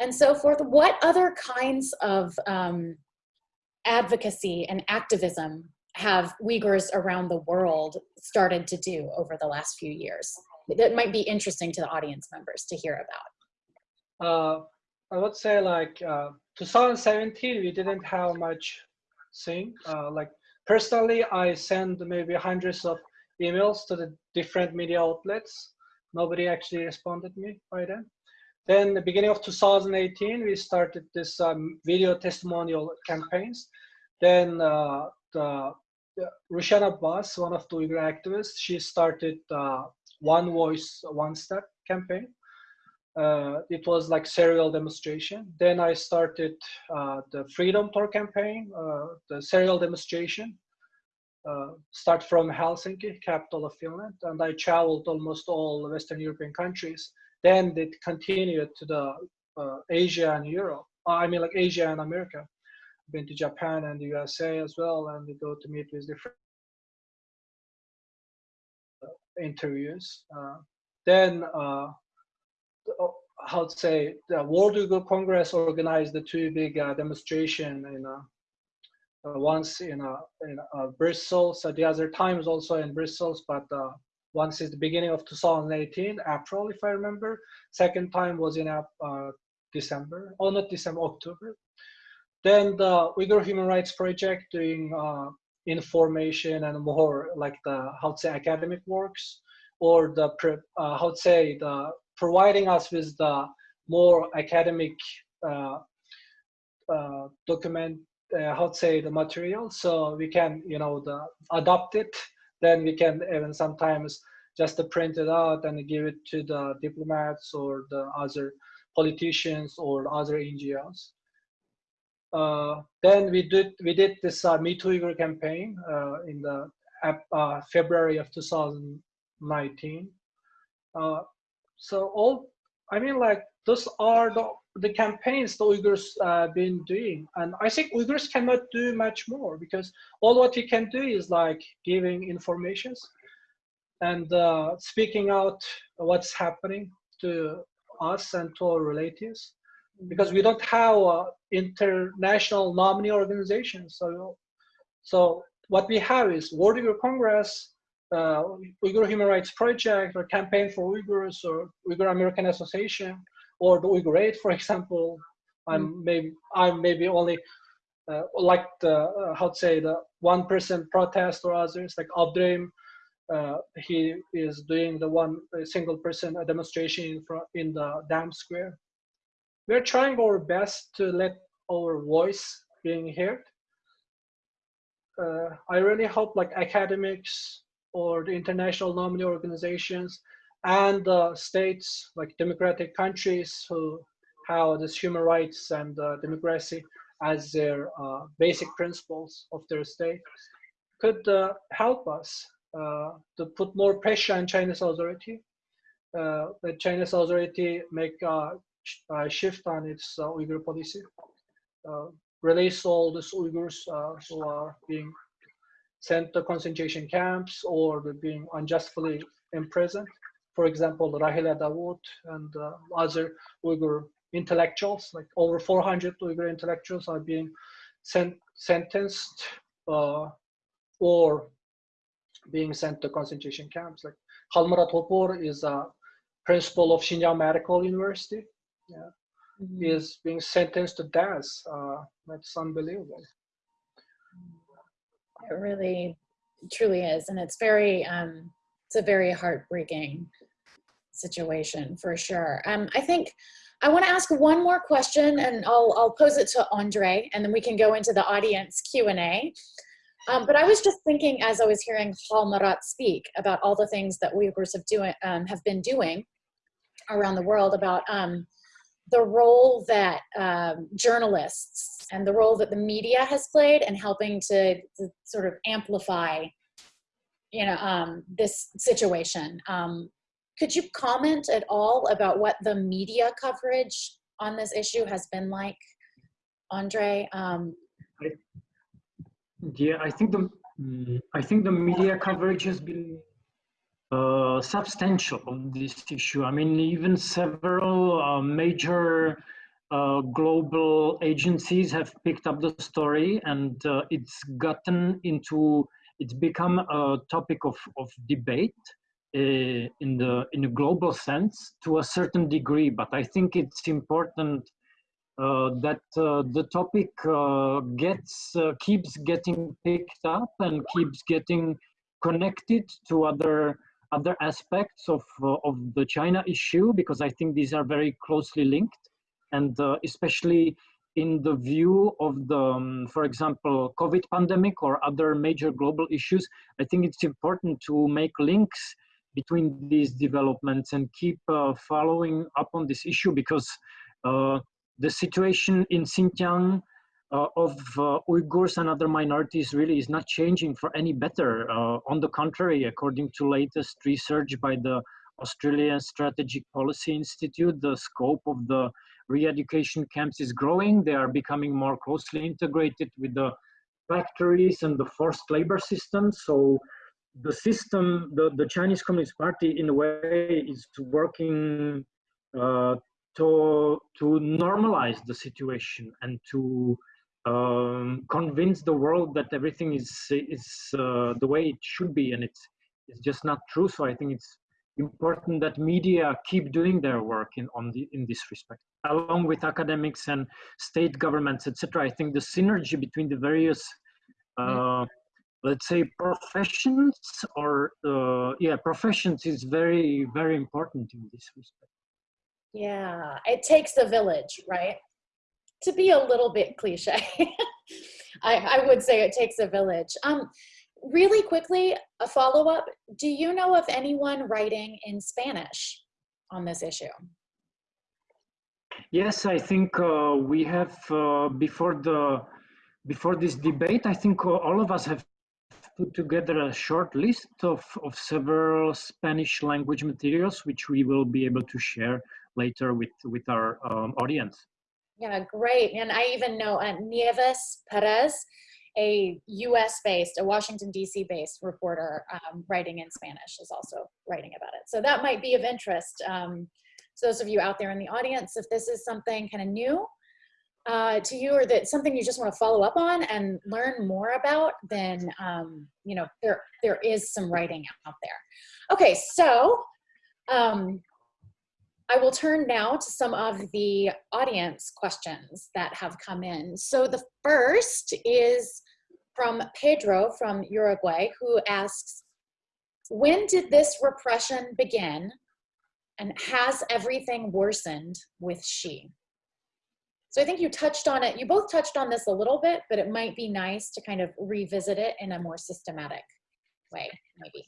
and so forth. What other kinds of um, advocacy and activism have Uyghurs around the world started to do over the last few years that might be interesting to the audience members to hear about? Uh, I would say like uh, 2017, we didn't have much thing. Uh, like personally, I sent maybe hundreds of emails to the different media outlets. Nobody actually responded me by then. Then the beginning of 2018, we started this um, video testimonial campaigns. Then uh, the Rushan Abbas, one of the Uyghur activists, she started uh, One Voice, One Step campaign. Uh, it was like serial demonstration. Then I started uh, the Freedom Tour campaign, uh, the serial demonstration. Uh, start from Helsinki, capital of Finland, and I traveled almost all Western European countries. Then it continued to the uh, Asia and Europe. I mean, like Asia and America been to Japan and the USA as well, and we go to meet with different interviews. Uh, then, uh, how to say, the World Uyghur Congress organized the two big uh, demonstration in uh, uh, once in uh, in uh, Brussels. So the other times also in Brussels, but uh, once is the beginning of 2018, April, if I remember. Second time was in December, oh not December, October. Then the Uyghur Human Rights Project doing information and more like the how to say academic works or the uh, how to say the providing us with the more academic uh, uh, document uh, how to say the material so we can you know the adopt it then we can even sometimes just print it out and give it to the diplomats or the other politicians or other NGOs. Uh, then we did we did this uh, Me Too Uyghur campaign uh, in the uh, February of 2019. So all I mean like those are the the campaigns the Uyghurs uh, been doing, and I think Uyghurs cannot do much more because all what we can do is like giving informations and uh, speaking out what's happening to us and to our relatives because we don't have uh, international nominee organizations. So, so what we have is World Uyghur Congress, uh, Uyghur Human Rights Project, or Campaign for Uyghurs, or Uyghur American Association, or the Uyghur Aid, for example. I'm mm. maybe I'm maybe only uh, like the uh, how to say the one person protest or others like Abdream. Uh, he is doing the one single person demonstration in, front, in the dam square. We're trying our best to let our voice being heard. Uh, I really hope like academics or the international nominee organizations and uh, states like democratic countries who have this human rights and uh, democracy as their uh, basic principles of their state could uh, help us uh, to put more pressure on Chinese authority. Uh, the Chinese authority make a, a shift on its Uyghur policy, release all these Uyghurs who are being sent to concentration camps or being unjustly imprisoned for example, Rahile Dawut and uh, other Uyghur intellectuals, like over 400 Uyghur intellectuals are being sent, sentenced uh, or being sent to concentration camps. Like Halmurat Ghopur is a principal of Xinjiang Medical University. Yeah. Mm -hmm. He is being sentenced to death. Uh, that's unbelievable. It really, truly is, and it's very, um, it's a very heartbreaking situation for sure. Um, I think I want to ask one more question and I'll, I'll pose it to Andre and then we can go into the audience Q&A. Um, but I was just thinking as I was hearing Halmurat speak about all the things that Uyghurs have, doing, um, have been doing around the world about um, the role that um, journalists and the role that the media has played in helping to, to sort of amplify you know, um, this situation. Um, could you comment at all about what the media coverage on this issue has been like, Andre? Um, I, yeah, I think the I think the media coverage has been uh, substantial on this issue. I mean, even several uh, major uh, global agencies have picked up the story, and uh, it's gotten into it's become a topic of of debate uh, in the in a global sense to a certain degree, but I think it's important uh, that the topic gets keeps getting picked up and keeps getting connected to other other aspects of uh, of the China issue because I think these are very closely linked, and especially in the view of the, um, for example, COVID pandemic or other major global issues, I think it's important to make links between these developments and keep uh, following up on this issue because uh, the situation in Xinjiang uh, of uh, Uyghurs and other minorities really is not changing for any better. Uh, on the contrary, according to latest research by the Australian Strategic Policy Institute, the scope of the re-education camps is growing. They are becoming more closely integrated with the factories and the forced labor system. So the system, the, the Chinese Communist Party in a way is working uh, to, to normalize the situation and to um, convince the world that everything is, is uh, the way it should be and it's, it's just not true. So I think it's important that media keep doing their work in, on the, in this respect. Along with academics and state governments, etc. I think the synergy between the various uh, let's say professions or uh, yeah professions is very very important in this respect yeah it takes a village right to be a little bit cliche I, I would say it takes a village. Um, really quickly, a follow-up. Do you know of anyone writing in Spanish on this issue? Yes, I think uh, we have uh, before the before this debate. I think uh, all of us have put together a short list of, of several Spanish language materials, which we will be able to share later with, with our um, audience. Yeah, great. And I even know uh, Nieves Perez, a US based, a Washington DC based reporter um, writing in Spanish is also writing about it. So that might be of interest. Um, so those of you out there in the audience, if this is something kind of new uh, to you or that something you just want to follow up on and learn more about, then um, you know there there is some writing out there. Okay, so um, I will turn now to some of the audience questions that have come in. So the first is from Pedro from Uruguay, who asks, when did this repression begin and has everything worsened with Xi? So I think you touched on it, you both touched on this a little bit, but it might be nice to kind of revisit it in a more systematic way, maybe.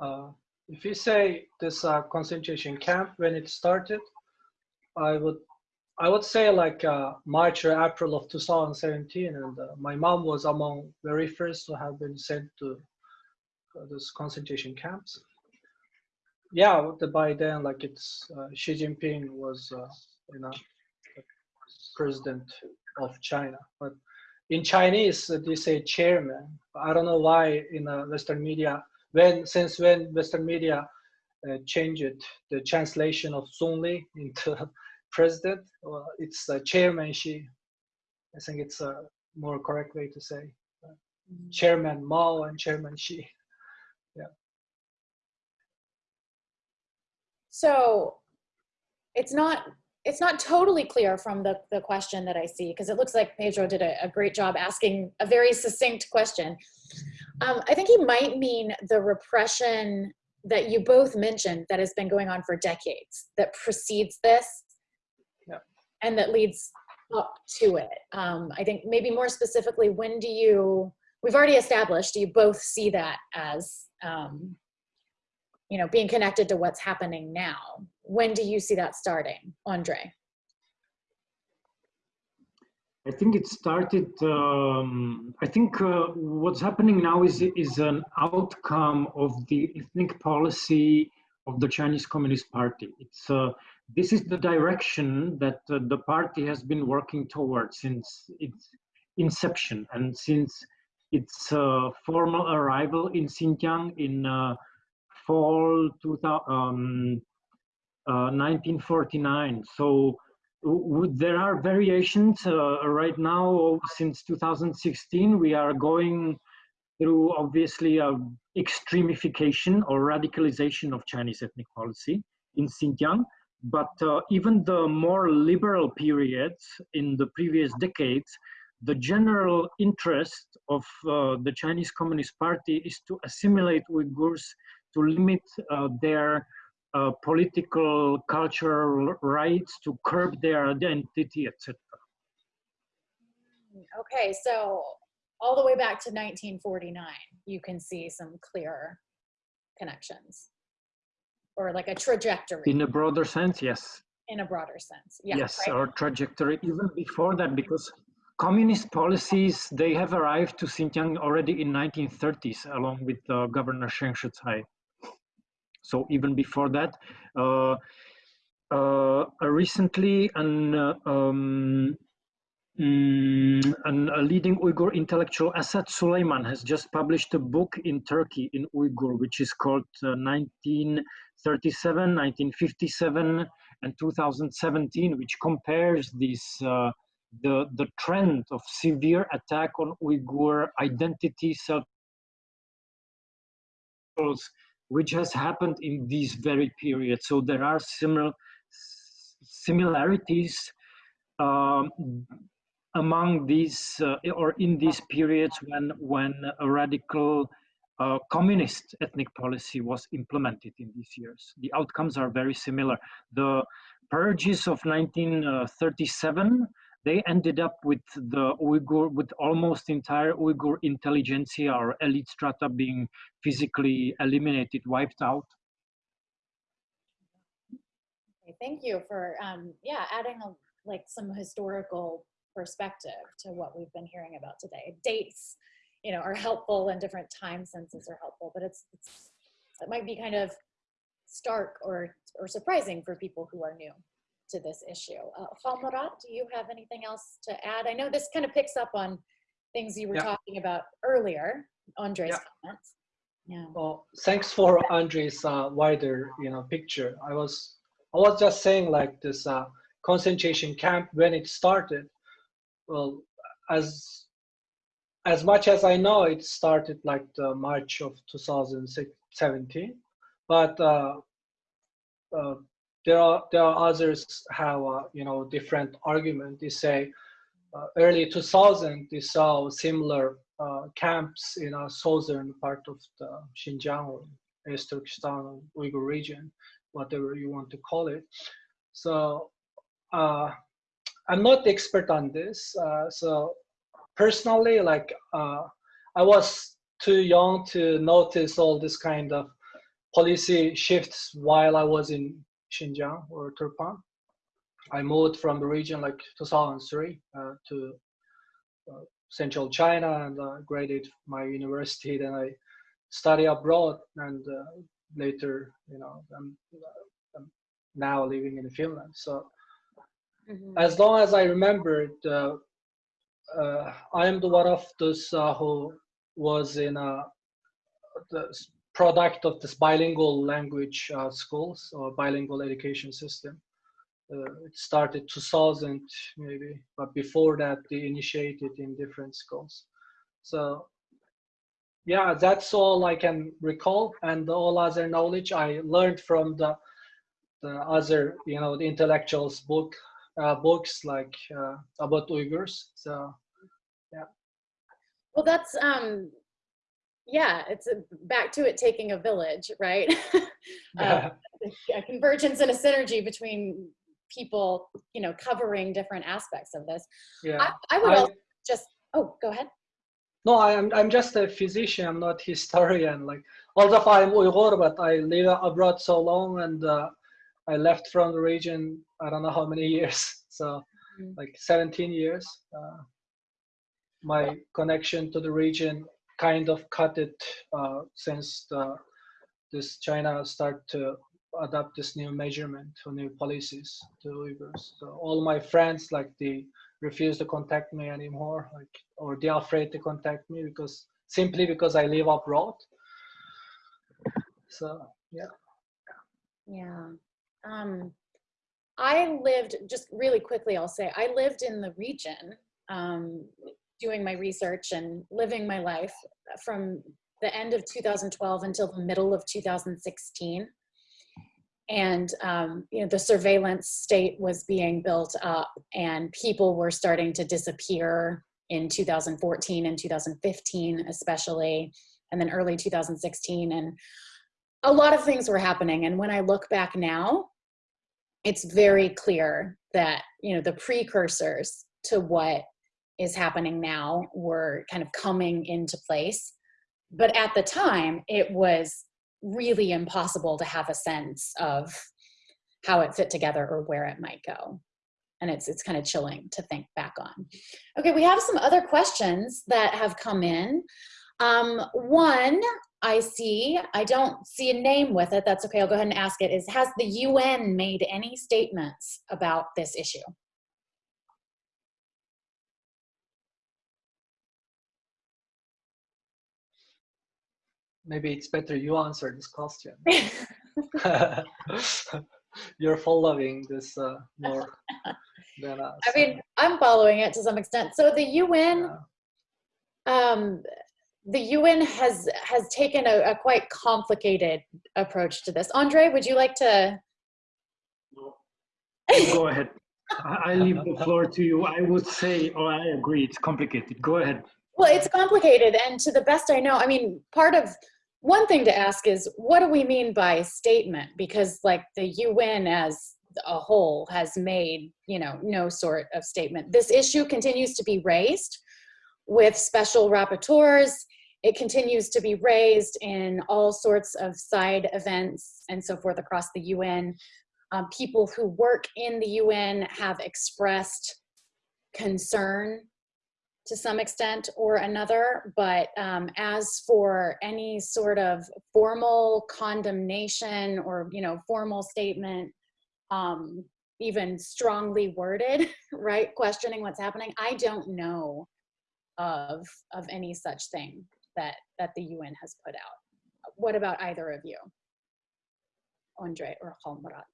Uh, if you say this uh, concentration camp when it started, I would I would say like uh, March or April of 2017, and uh, my mom was among very first to have been sent to uh, those concentration camps. Yeah, by then like it's uh, Xi Jinping was you know, president of China. But in Chinese, they say chairman. I don't know why in the Western media, when since when Western media uh, changed the translation of Li into president, well, it's uh, chairman Xi. I think it's a more correct way to say. Uh, chairman Mao and Chairman Xi. Yeah. So it's not it's not totally clear from the, the question that I see, because it looks like Pedro did a, a, great job asking a very succinct question. Um, I think he might mean the repression that you both mentioned that has been going on for decades, that precedes this, yeah. and that leads up to it. Um, I think maybe more specifically, when do you, we've already established, do you both see that as um, you know, being connected to what's happening now. When do you see that starting, Andre? I think it started, um, I think uh, what's happening now is, is an outcome of the ethnic policy of the Chinese Communist Party. It's, uh, this is the direction that uh, the party has been working towards since its inception and since its uh, formal arrival in Xinjiang in uh, fall 2000, um, uh, 1949. So there are variations uh, right now since 2016. We are going through obviously a extremification or radicalization of Chinese ethnic policy in Xinjiang. But uh, even the more liberal periods in the previous decades, the general interest of uh, the Chinese Communist Party is to assimilate Uyghurs to limit uh, their uh, political, cultural rights, to curb their identity, etc. Okay, so all the way back to 1949, you can see some clear connections or like a trajectory. In a broader sense, yes. In a broader sense, yeah, yes. Right? Or trajectory even before that, because communist policies, they have arrived to Xinjiang already in 1930s, along with uh, Governor Sheng Shicai. So even before that, uh, uh, recently an, uh, um, mm, an, a leading Uyghur intellectual, Asad Suleiman, has just published a book in Turkey in Uyghur, which is called 1937, 1957, and 2017, which compares these the the trend of severe attack on Uyghur identity, self which has happened in these very periods. So there are similar similarities um, among these uh, or in these periods when when a radical uh, communist ethnic policy was implemented in these years. The outcomes are very similar. The purges of 1937 they ended up with the Uyghur, with almost entire Uyghur intelligentsia or elite strata being physically eliminated, wiped out. Okay, thank you for, um, yeah, adding a, like some historical perspective to what we've been hearing about today. Dates, you know, are helpful and different time senses are helpful, but it's, it's it might be kind of stark or, or surprising for people who are new to this issue. Uh, Halmurat, do you have anything else to add? I know this kind of picks up on things you were Yeah. talking about earlier, Andre's Yeah. comments. Yeah. Well, thanks for Andre's uh, wider, you know, picture. I was, I was just saying like this uh, concentration camp when it started. Well, as as much as I know, it started like the March of 2017, but uh, uh, there are there are others have uh, you know different argument. They say uh, early 2000 they saw similar uh, camps in a southern part of the Xinjiang or East Turkestan Uyghur region, whatever you want to call it. So uh, I'm not expert on this. Uh, so personally, like uh, I was too young to notice all this kind of policy shifts while I was in Xinjiang or Turpan. I moved from the region like 2003 uh, to uh, central China and uh, graded my university. Then I study abroad and uh, later, you know, I'm, I'm now living in Finland. So Mhm. as long as I remember, uh, uh, I am the one of those uh, who was in a the product of this bilingual language uh, schools or bilingual education system. Uh, it started 2000 maybe, but before that they initiated in different schools. So yeah, that's all I can recall, and all other knowledge I learned from the the other, you know, the intellectuals book uh, books like uh, about Uyghurs. So yeah. Well, that's, um, yeah, it's a, back to it taking a village, right? Uh, a convergence and a synergy between people, you know, covering different aspects of this. yeah. I, I would I- also just, oh, go ahead. No, I'm I'm just a physician. I'm not historian. Like although I'm Uyghur, but I live abroad so long, and uh, I left from the region. I don't know how many years. So Mm. like 17 years. Uh, my connection to the region kind of cut it uh, since the, this China start to adopt this new measurement or new policies to Uyghurs. So all my friends like they refuse to contact me anymore, like or they're afraid to contact me because simply because I live abroad. So yeah. Yeah. Um, I lived, just really quickly, I'll say, I lived in the region um, doing my research and living my life from the end of 2012 until the middle of 2016. And, um, you know, the surveillance state was being built up and people were starting to disappear in 2014 and 2015, especially, and then early 2016. And a lot of things were happening. And when I look back now, it's very clear that you know the precursors to what is happening now were kind of coming into place. But at the time it was really impossible to have a sense of how it fit together or where it might go. And it's it's kind of chilling to think back on. Okay we have some other questions that have come in. Um, one I see, I don't see a name with it, that's okay, I'll go ahead and ask it, is has the UN made any statements about this issue? Maybe it's better you answer this question. You're following this uh, more than us. I mean, I'm following it to some extent. So the UN, Yeah. um, the UN has has taken a, a quite complicated approach to this. Andre, would you like to? Go ahead. I I leave the floor to you. I would say, oh, I agree, it's complicated. Go ahead. Well, it's complicated, and to the best I know, I mean, part of one thing to ask is what do we mean by statement? Because like the UN as a whole has made, you know, no sort of statement. This issue continues to be raised with special rapporteurs. It continues to be raised in all sorts of side events and so forth across the UN. Um, people who work in the UN have expressed concern to some extent or another, but um, as for any sort of formal condemnation or, you know, formal statement, um, even strongly worded, right, questioning what's happening, I don't know of, of any such thing that, that the UN has put out. What about either of you? Andre or Halmurat?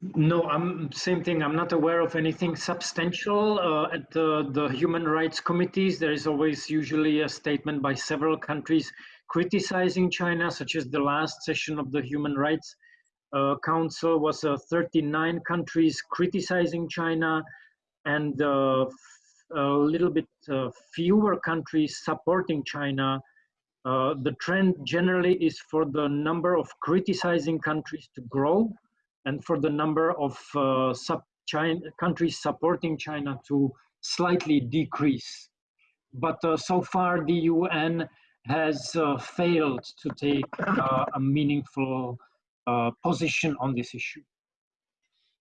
No, I'm same thing. I'm not aware of anything substantial uh, at the, the human rights committees. There is always usually a statement by several countries criticizing China, such as the last session of the Human Rights uh, Council was uh, 39 countries criticizing China and uh, a little bit uh, fewer countries supporting China. Uh, the trend generally is for the number of criticizing countries to grow and for the number of uh, sub China, countries supporting China to slightly decrease. But uh, so far, the UN has uh, failed to take uh, a meaningful uh, position on this issue.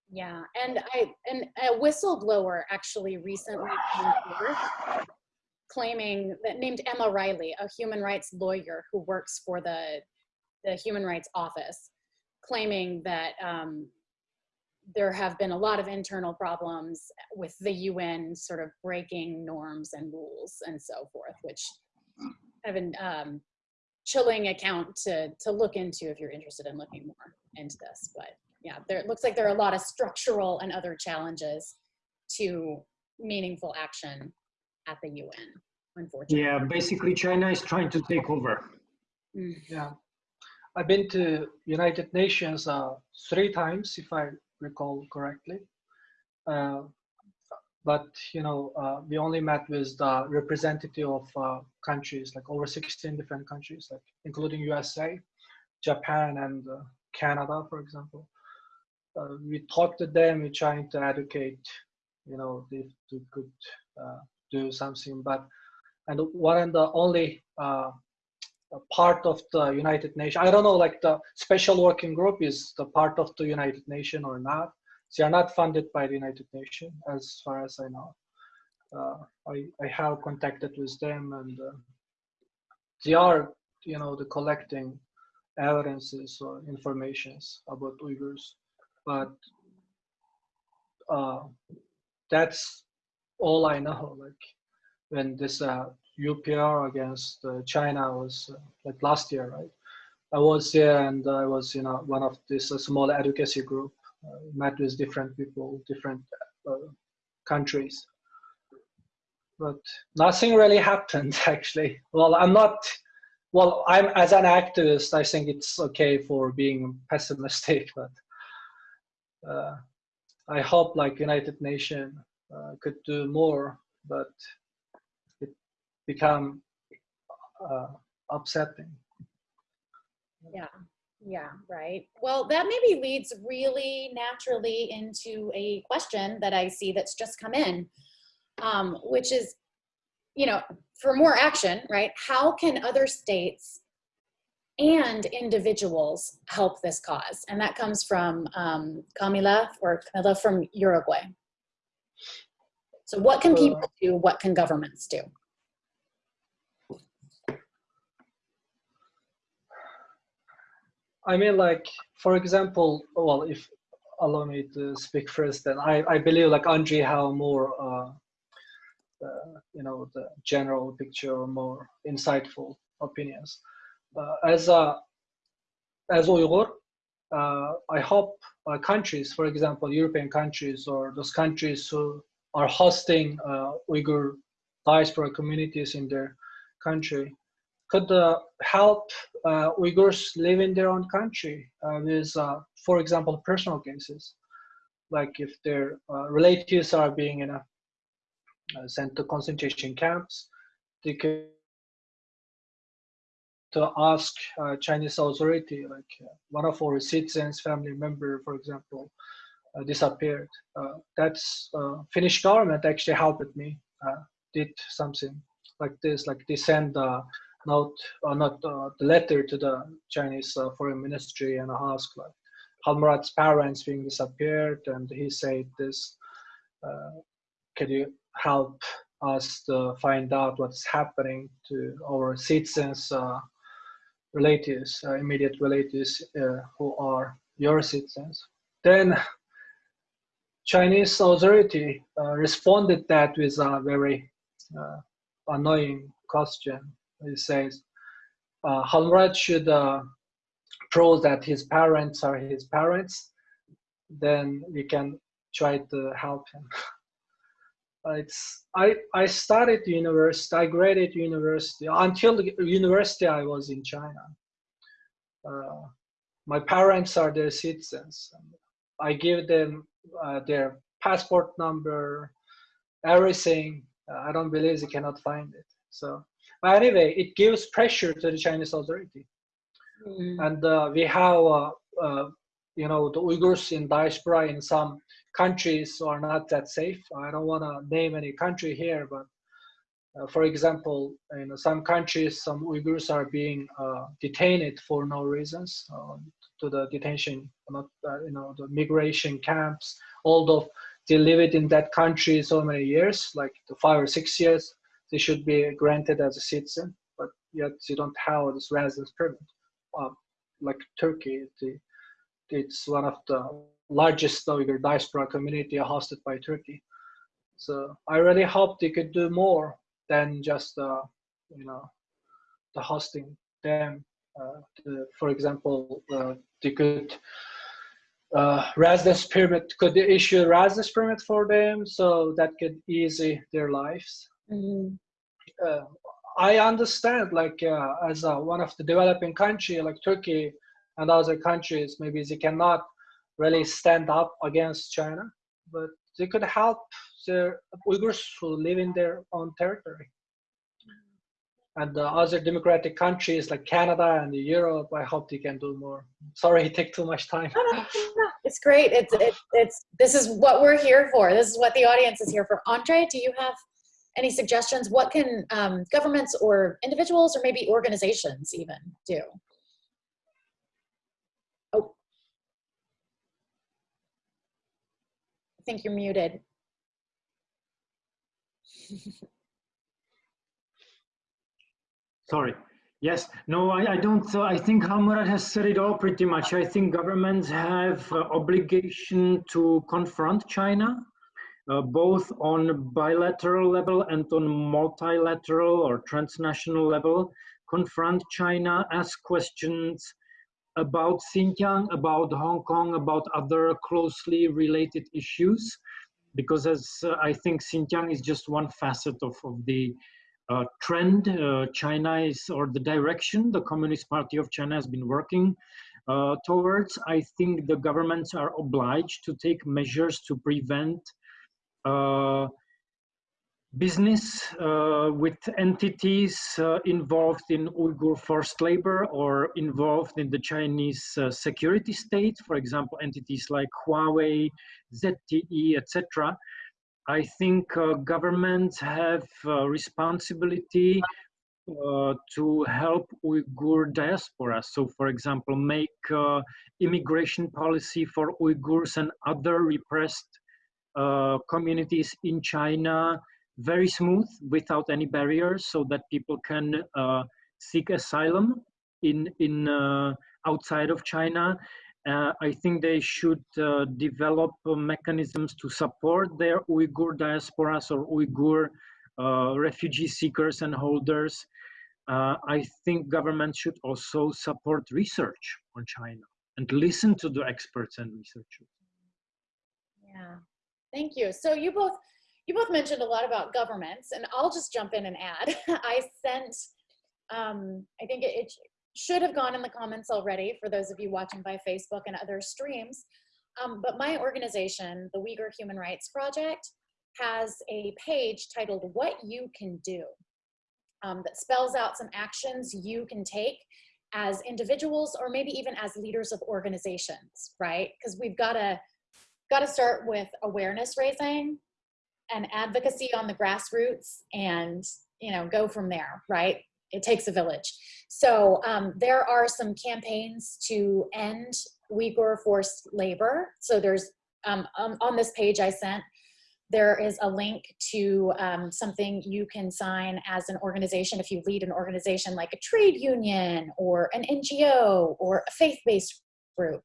Yeah, and I and a whistleblower actually recently came forward claiming that named Emma Reilly, a human rights lawyer who works for the the Human Rights Office, claiming that um, there have been a lot of internal problems with the UN sort of breaking norms and rules and so forth, which have been um, chilling account to, to look into if you're interested in looking more into this. But yeah, there it looks like there are a lot of structural and other challenges to meaningful action at the UN, unfortunately. Yeah, basically China is trying to take over. Mm. Yeah. I've been to United Nations uh, three times, if I recall correctly. Uh, but you know, uh, we only met with the representative of uh, countries, like over 16 different countries, like including USA, Japan, and uh, Canada, for example. Uh, we talked to them. We're trying to educate, you know, if we could do something. But and one and the only part of the United Nations. I don't know, like the special working group is the part of the United Nations or not. They are not funded by the United Nations, as far as I know. Uh, I, I have contacted with them and uh, they are, you know, the collecting evidences or informations about Uyghurs, but uh, that's all I know. Like when this uh, UPR against uh, China was uh, like last year, right? I was there and I was, you know, one of this uh, small advocacy group, met with different people, different countries. But nothing really happened actually. Well, I'm not, well, I'm as an activist, I think it's okay for being pessimistic, but uh, I hope like United Nations uh, could do more, but become uh, upsetting. Yeah, yeah, right. Well, that maybe leads really naturally into a question that I see that's just come in, um, which is, you know, for more action, right? How can other states and individuals help this cause? And that comes from um, Camila or Camila from Uruguay. So what can people do? What can governments do? I mean, like, for example, well, if allow me to speak first, then I, I believe like Andre have more, uh, you know, the general picture or more insightful opinions. Uh, as a as Uyghur, uh, I hope uh, countries, for example, European countries or those countries who are hosting uh, Uyghur diaspora communities in their country, could uh, help uh, Uyghurs live in their own country uh, with, for example, personal cases, like if their relatives are being sent to concentration camps, they could to ask uh, Chinese authority, like uh, one of our citizens, family member, for example, uh, disappeared. That's Finnish government actually helped me, did something like this, like they send note or not the letter to the Chinese foreign ministry and ask like Halmurat's parents being disappeared, and he said this, can you help us to find out what's happening to our citizens, uh, relatives, uh, immediate relatives uh, who are your citizens. Then Chinese authority uh, responded that with a very uh, annoying question. It says, uh, should uh, prove that his parents are his parents, then we can try to help him. it's I I studied university. I graded university until university. I was in China. Uh, my parents are their citizens. I give them uh, their passport number, everything. I don't believe they cannot find it. So, but anyway, it gives pressure to the Chinese authority, mm. and uh, we have uh, uh, you know the Uyghurs in diaspora in some countries are not that safe. I don't want to name any country here, but uh, for example, in some countries, some Uyghurs are being uh, detained for no reasons uh, to the detention, not uh, you know the migration camps. Although they live it in that country so many years, like five or six years, they should be granted as a citizen, but yet they don't have this residence permit. Uh, like Turkey, the, it's one of the largest Uyghur diaspora community hosted by Turkey. So I really hope they could do more than just, uh, you know, the hosting them. Uh, to, for example, uh, they could uh, residence permit, could issue a residence permit for them so that could ease their lives. Mm -hmm. I understand, like uh, as one of the developing country, like Turkey and other countries, maybe they cannot really stand up against China, but they could help the Uyghurs who live in their own territory. And the other democratic countries like Canada and Europe, I hope they can do more. Sorry, it took too much time. No, no, no, it's great. It's, it's, it's, this is what we're here for. This is what the audience is here for. Andre, do you have any suggestions? What can um, governments or individuals or maybe organizations even do? Oh, I think you're muted. Sorry. Yes, no, I, I don't. Uh, I think Halmurat has said it all pretty much. I think governments have uh, obligation to confront China, uh, both on bilateral level and on multilateral or transnational level. Confront China, ask questions, about Xinjiang, about Hong Kong, about other closely related issues, because as uh, I think Xinjiang is just one facet of, of the uh, trend uh, China is, or the direction the Communist Party of China has been working uh, towards. I think the governments are obliged to take measures to prevent business uh, with entities uh, involved in Uyghur forced labor or involved in the Chinese uh, security state, for example, entities like Huawei, ZTE, etc. I think uh, governments have responsibility uh, to help Uyghur diaspora. So, for example, make uh, immigration policy for Uyghurs and other repressed communities in China very smooth without any barriers so that people can uh, seek asylum in, in uh, outside of China. Uh, I think they should uh, develop uh, mechanisms to support their Uyghur diasporas or Uyghur uh, refugee seekers and holders. I think government should also support research on China and listen to the experts and researchers. Yeah, thank you. So you both you both mentioned a lot about governments, and I'll just jump in and add. I sent, um, I think it, it, should have gone in the comments already for those of you watching by Facebook and other streams. Um, but my organization, the Uyghur Human Rights Project, has a page titled What You Can Do. um, that spells out some actions you can take as individuals or maybe even as leaders of organizations, right? Because we've got to got to start with awareness raising and advocacy on the grassroots and you know go from there right? It takes a village. So um, there are some campaigns to end uyghur forced labor. So there's um, um, on this page i sent there is a link to um, something you can sign as an organization if you lead an organization like a trade union or an ngo or a faith-based group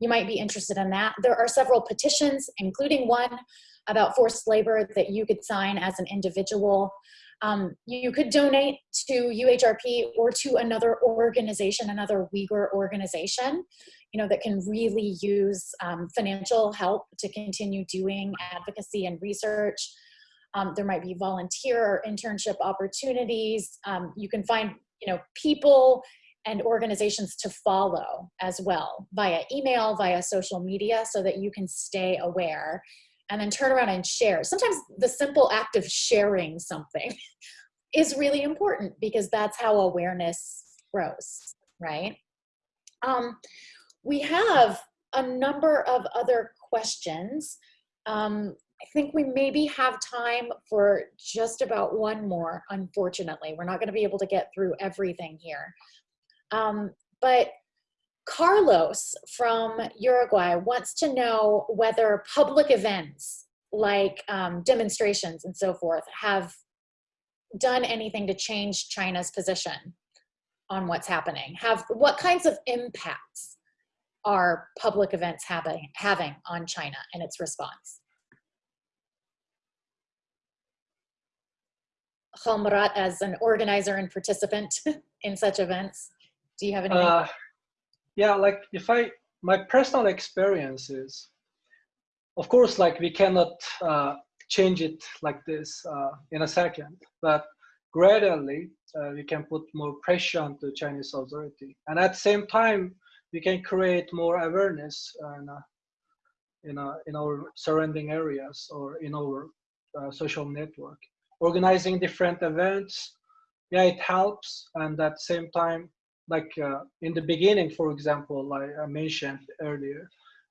you might be interested in that there are several petitions including one about forced labor that you could sign as an individual. Um, you could donate to UHRP or to another organization, another Uyghur organization, you know, that can really use um, financial help to continue doing advocacy and research. Um, there might be volunteer or internship opportunities. Um, you can find, you know, people and organizations to follow as well via email, via social media, so that you can stay aware and then turn around and share. Sometimes the simple act of sharing something is really important because that's how awareness grows, right? Um, we have a number of other questions. Um, I think we maybe have time for just about one more, unfortunately. We're not gonna be able to get through everything here. Um, but Carlos from Uruguay wants to know whether public events like um, demonstrations and so forth have done anything to change China's position on what's happening. Have what kinds of impacts are public events having having on China and its response? Halmurat, as an organizer and participant in such events, do you have any? Uh, yeah like if i my personal experience is of course like we cannot uh, change it like this uh, in a second but gradually uh, we can put more pressure on the chinese authority and at the same time we can create more awareness in, in, a, in our surrounding areas or in our uh, social network organizing different events yeah it helps and at the same time like uh, in the beginning, for example, like I mentioned earlier,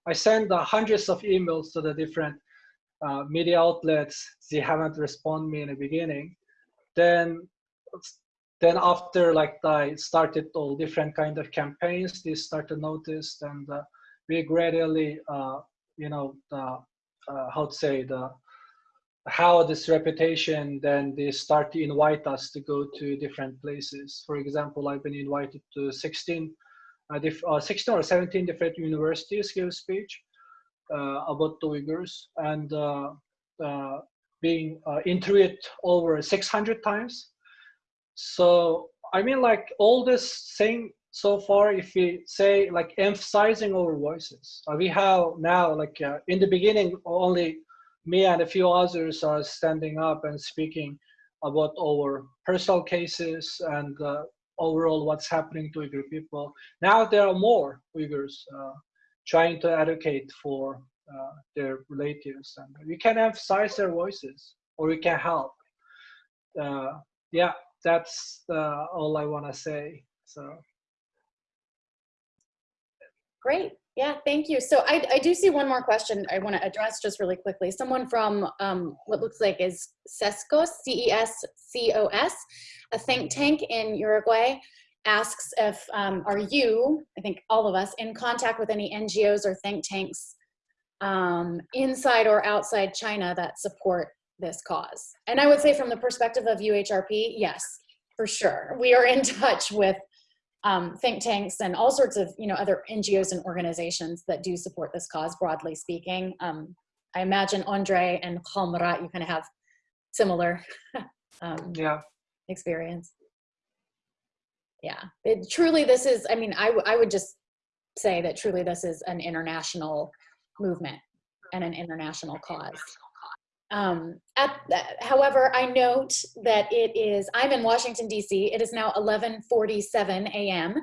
I send uh, hundreds of emails to the different uh, media outlets. They haven't responded me in the beginning. Then, then after like I started all different kind of campaigns, they started notice, and uh, we gradually, uh, you know, the, uh, how to say the how this reputation then they start to invite us to go to different places. For example, I've been invited to 16, uh, uh, 16 or 17 different universities give speech uh, about the Uyghurs and uh, uh, being uh, interviewed over 600 times. So I mean, like all this thing so far, if we say like emphasizing our voices, we have now like in the beginning only me and a few others are standing up and speaking about our personal cases and uh, overall what's happening to Uyghur people. Now there are more Uyghurs uh, trying to advocate for uh, their relatives and we can emphasize their voices or we can help. Uh, yeah, that's uh, all I want to say. So. Great. Yeah, thank you. So I, I do see one more question I want to address just really quickly. Someone from um, what looks like is CESCOS, C-E-S-C-O-S, a think tank in Uruguay, asks if, um, are you, I think all of us, in contact with any NGOs or think tanks um, inside or outside China that support this cause? And I would say from the perspective of UHRP, yes, for sure. We are in touch with um, think tanks and all sorts of you know other NGOs and organizations that do support this cause broadly speaking. Um, I imagine Andre and Halmurat, you kind of have similar um, yeah. experience. Yeah, it, truly this is, I mean, I, I would just say that truly this is an international movement and an international cause. Um, at, however, I note that it is, I'm in Washington, D.C. It is now 11.47 a.m.,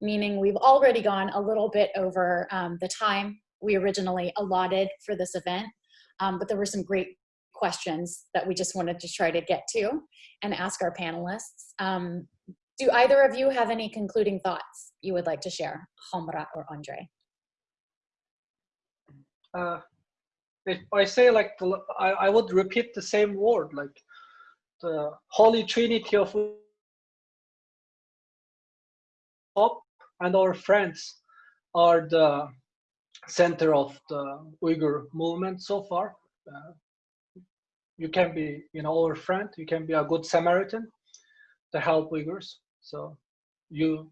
meaning we've already gone a little bit over um, the time we originally allotted for this event. Um, but there were some great questions that we just wanted to try to get to and ask our panelists. Um, do either of you have any concluding thoughts you would like to share, Halmurat or Andre? Uh, if I say like, the, I, I would repeat the same word, like the Holy Trinity of hope and our friends are the center of the Uyghur movement so far. Uh, you can be, you know, our friend. You can be a good Samaritan to help Uyghurs. So you,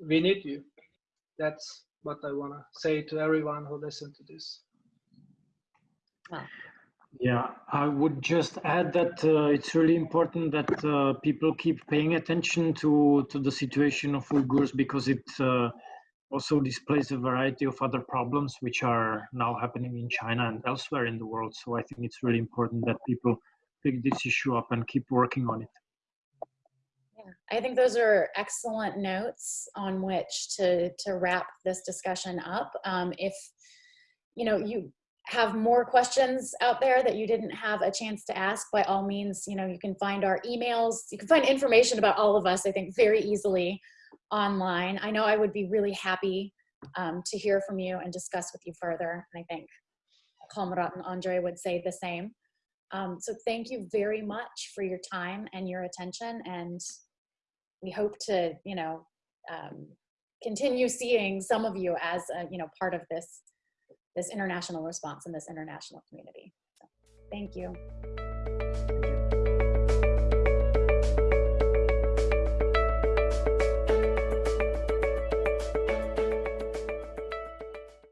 we need you. That's what I want to say to everyone who listen to this. Yeah, I would just add that uh, it's really important that uh, people keep paying attention to, to the situation of Uyghurs because it uh, also displays a variety of other problems which are now happening in China and elsewhere in the world. So I think it's really important that people pick this issue up and keep working on it. Yeah, I think those are excellent notes on which to, to wrap this discussion up. Um, if, you know, you have more questions out there that you didn't have a chance to ask, by all means, you know, you can find our emails. You can find information about all of us, I think, very easily online. I know I would be really happy um, to hear from you and discuss with you further. And I think Halmurat and Andre would say the same. Um, so thank you very much for your time and your attention. And we hope to, you know, um, continue seeing some of you as, a, you know, part of this, this international response in this international community. So, thank you.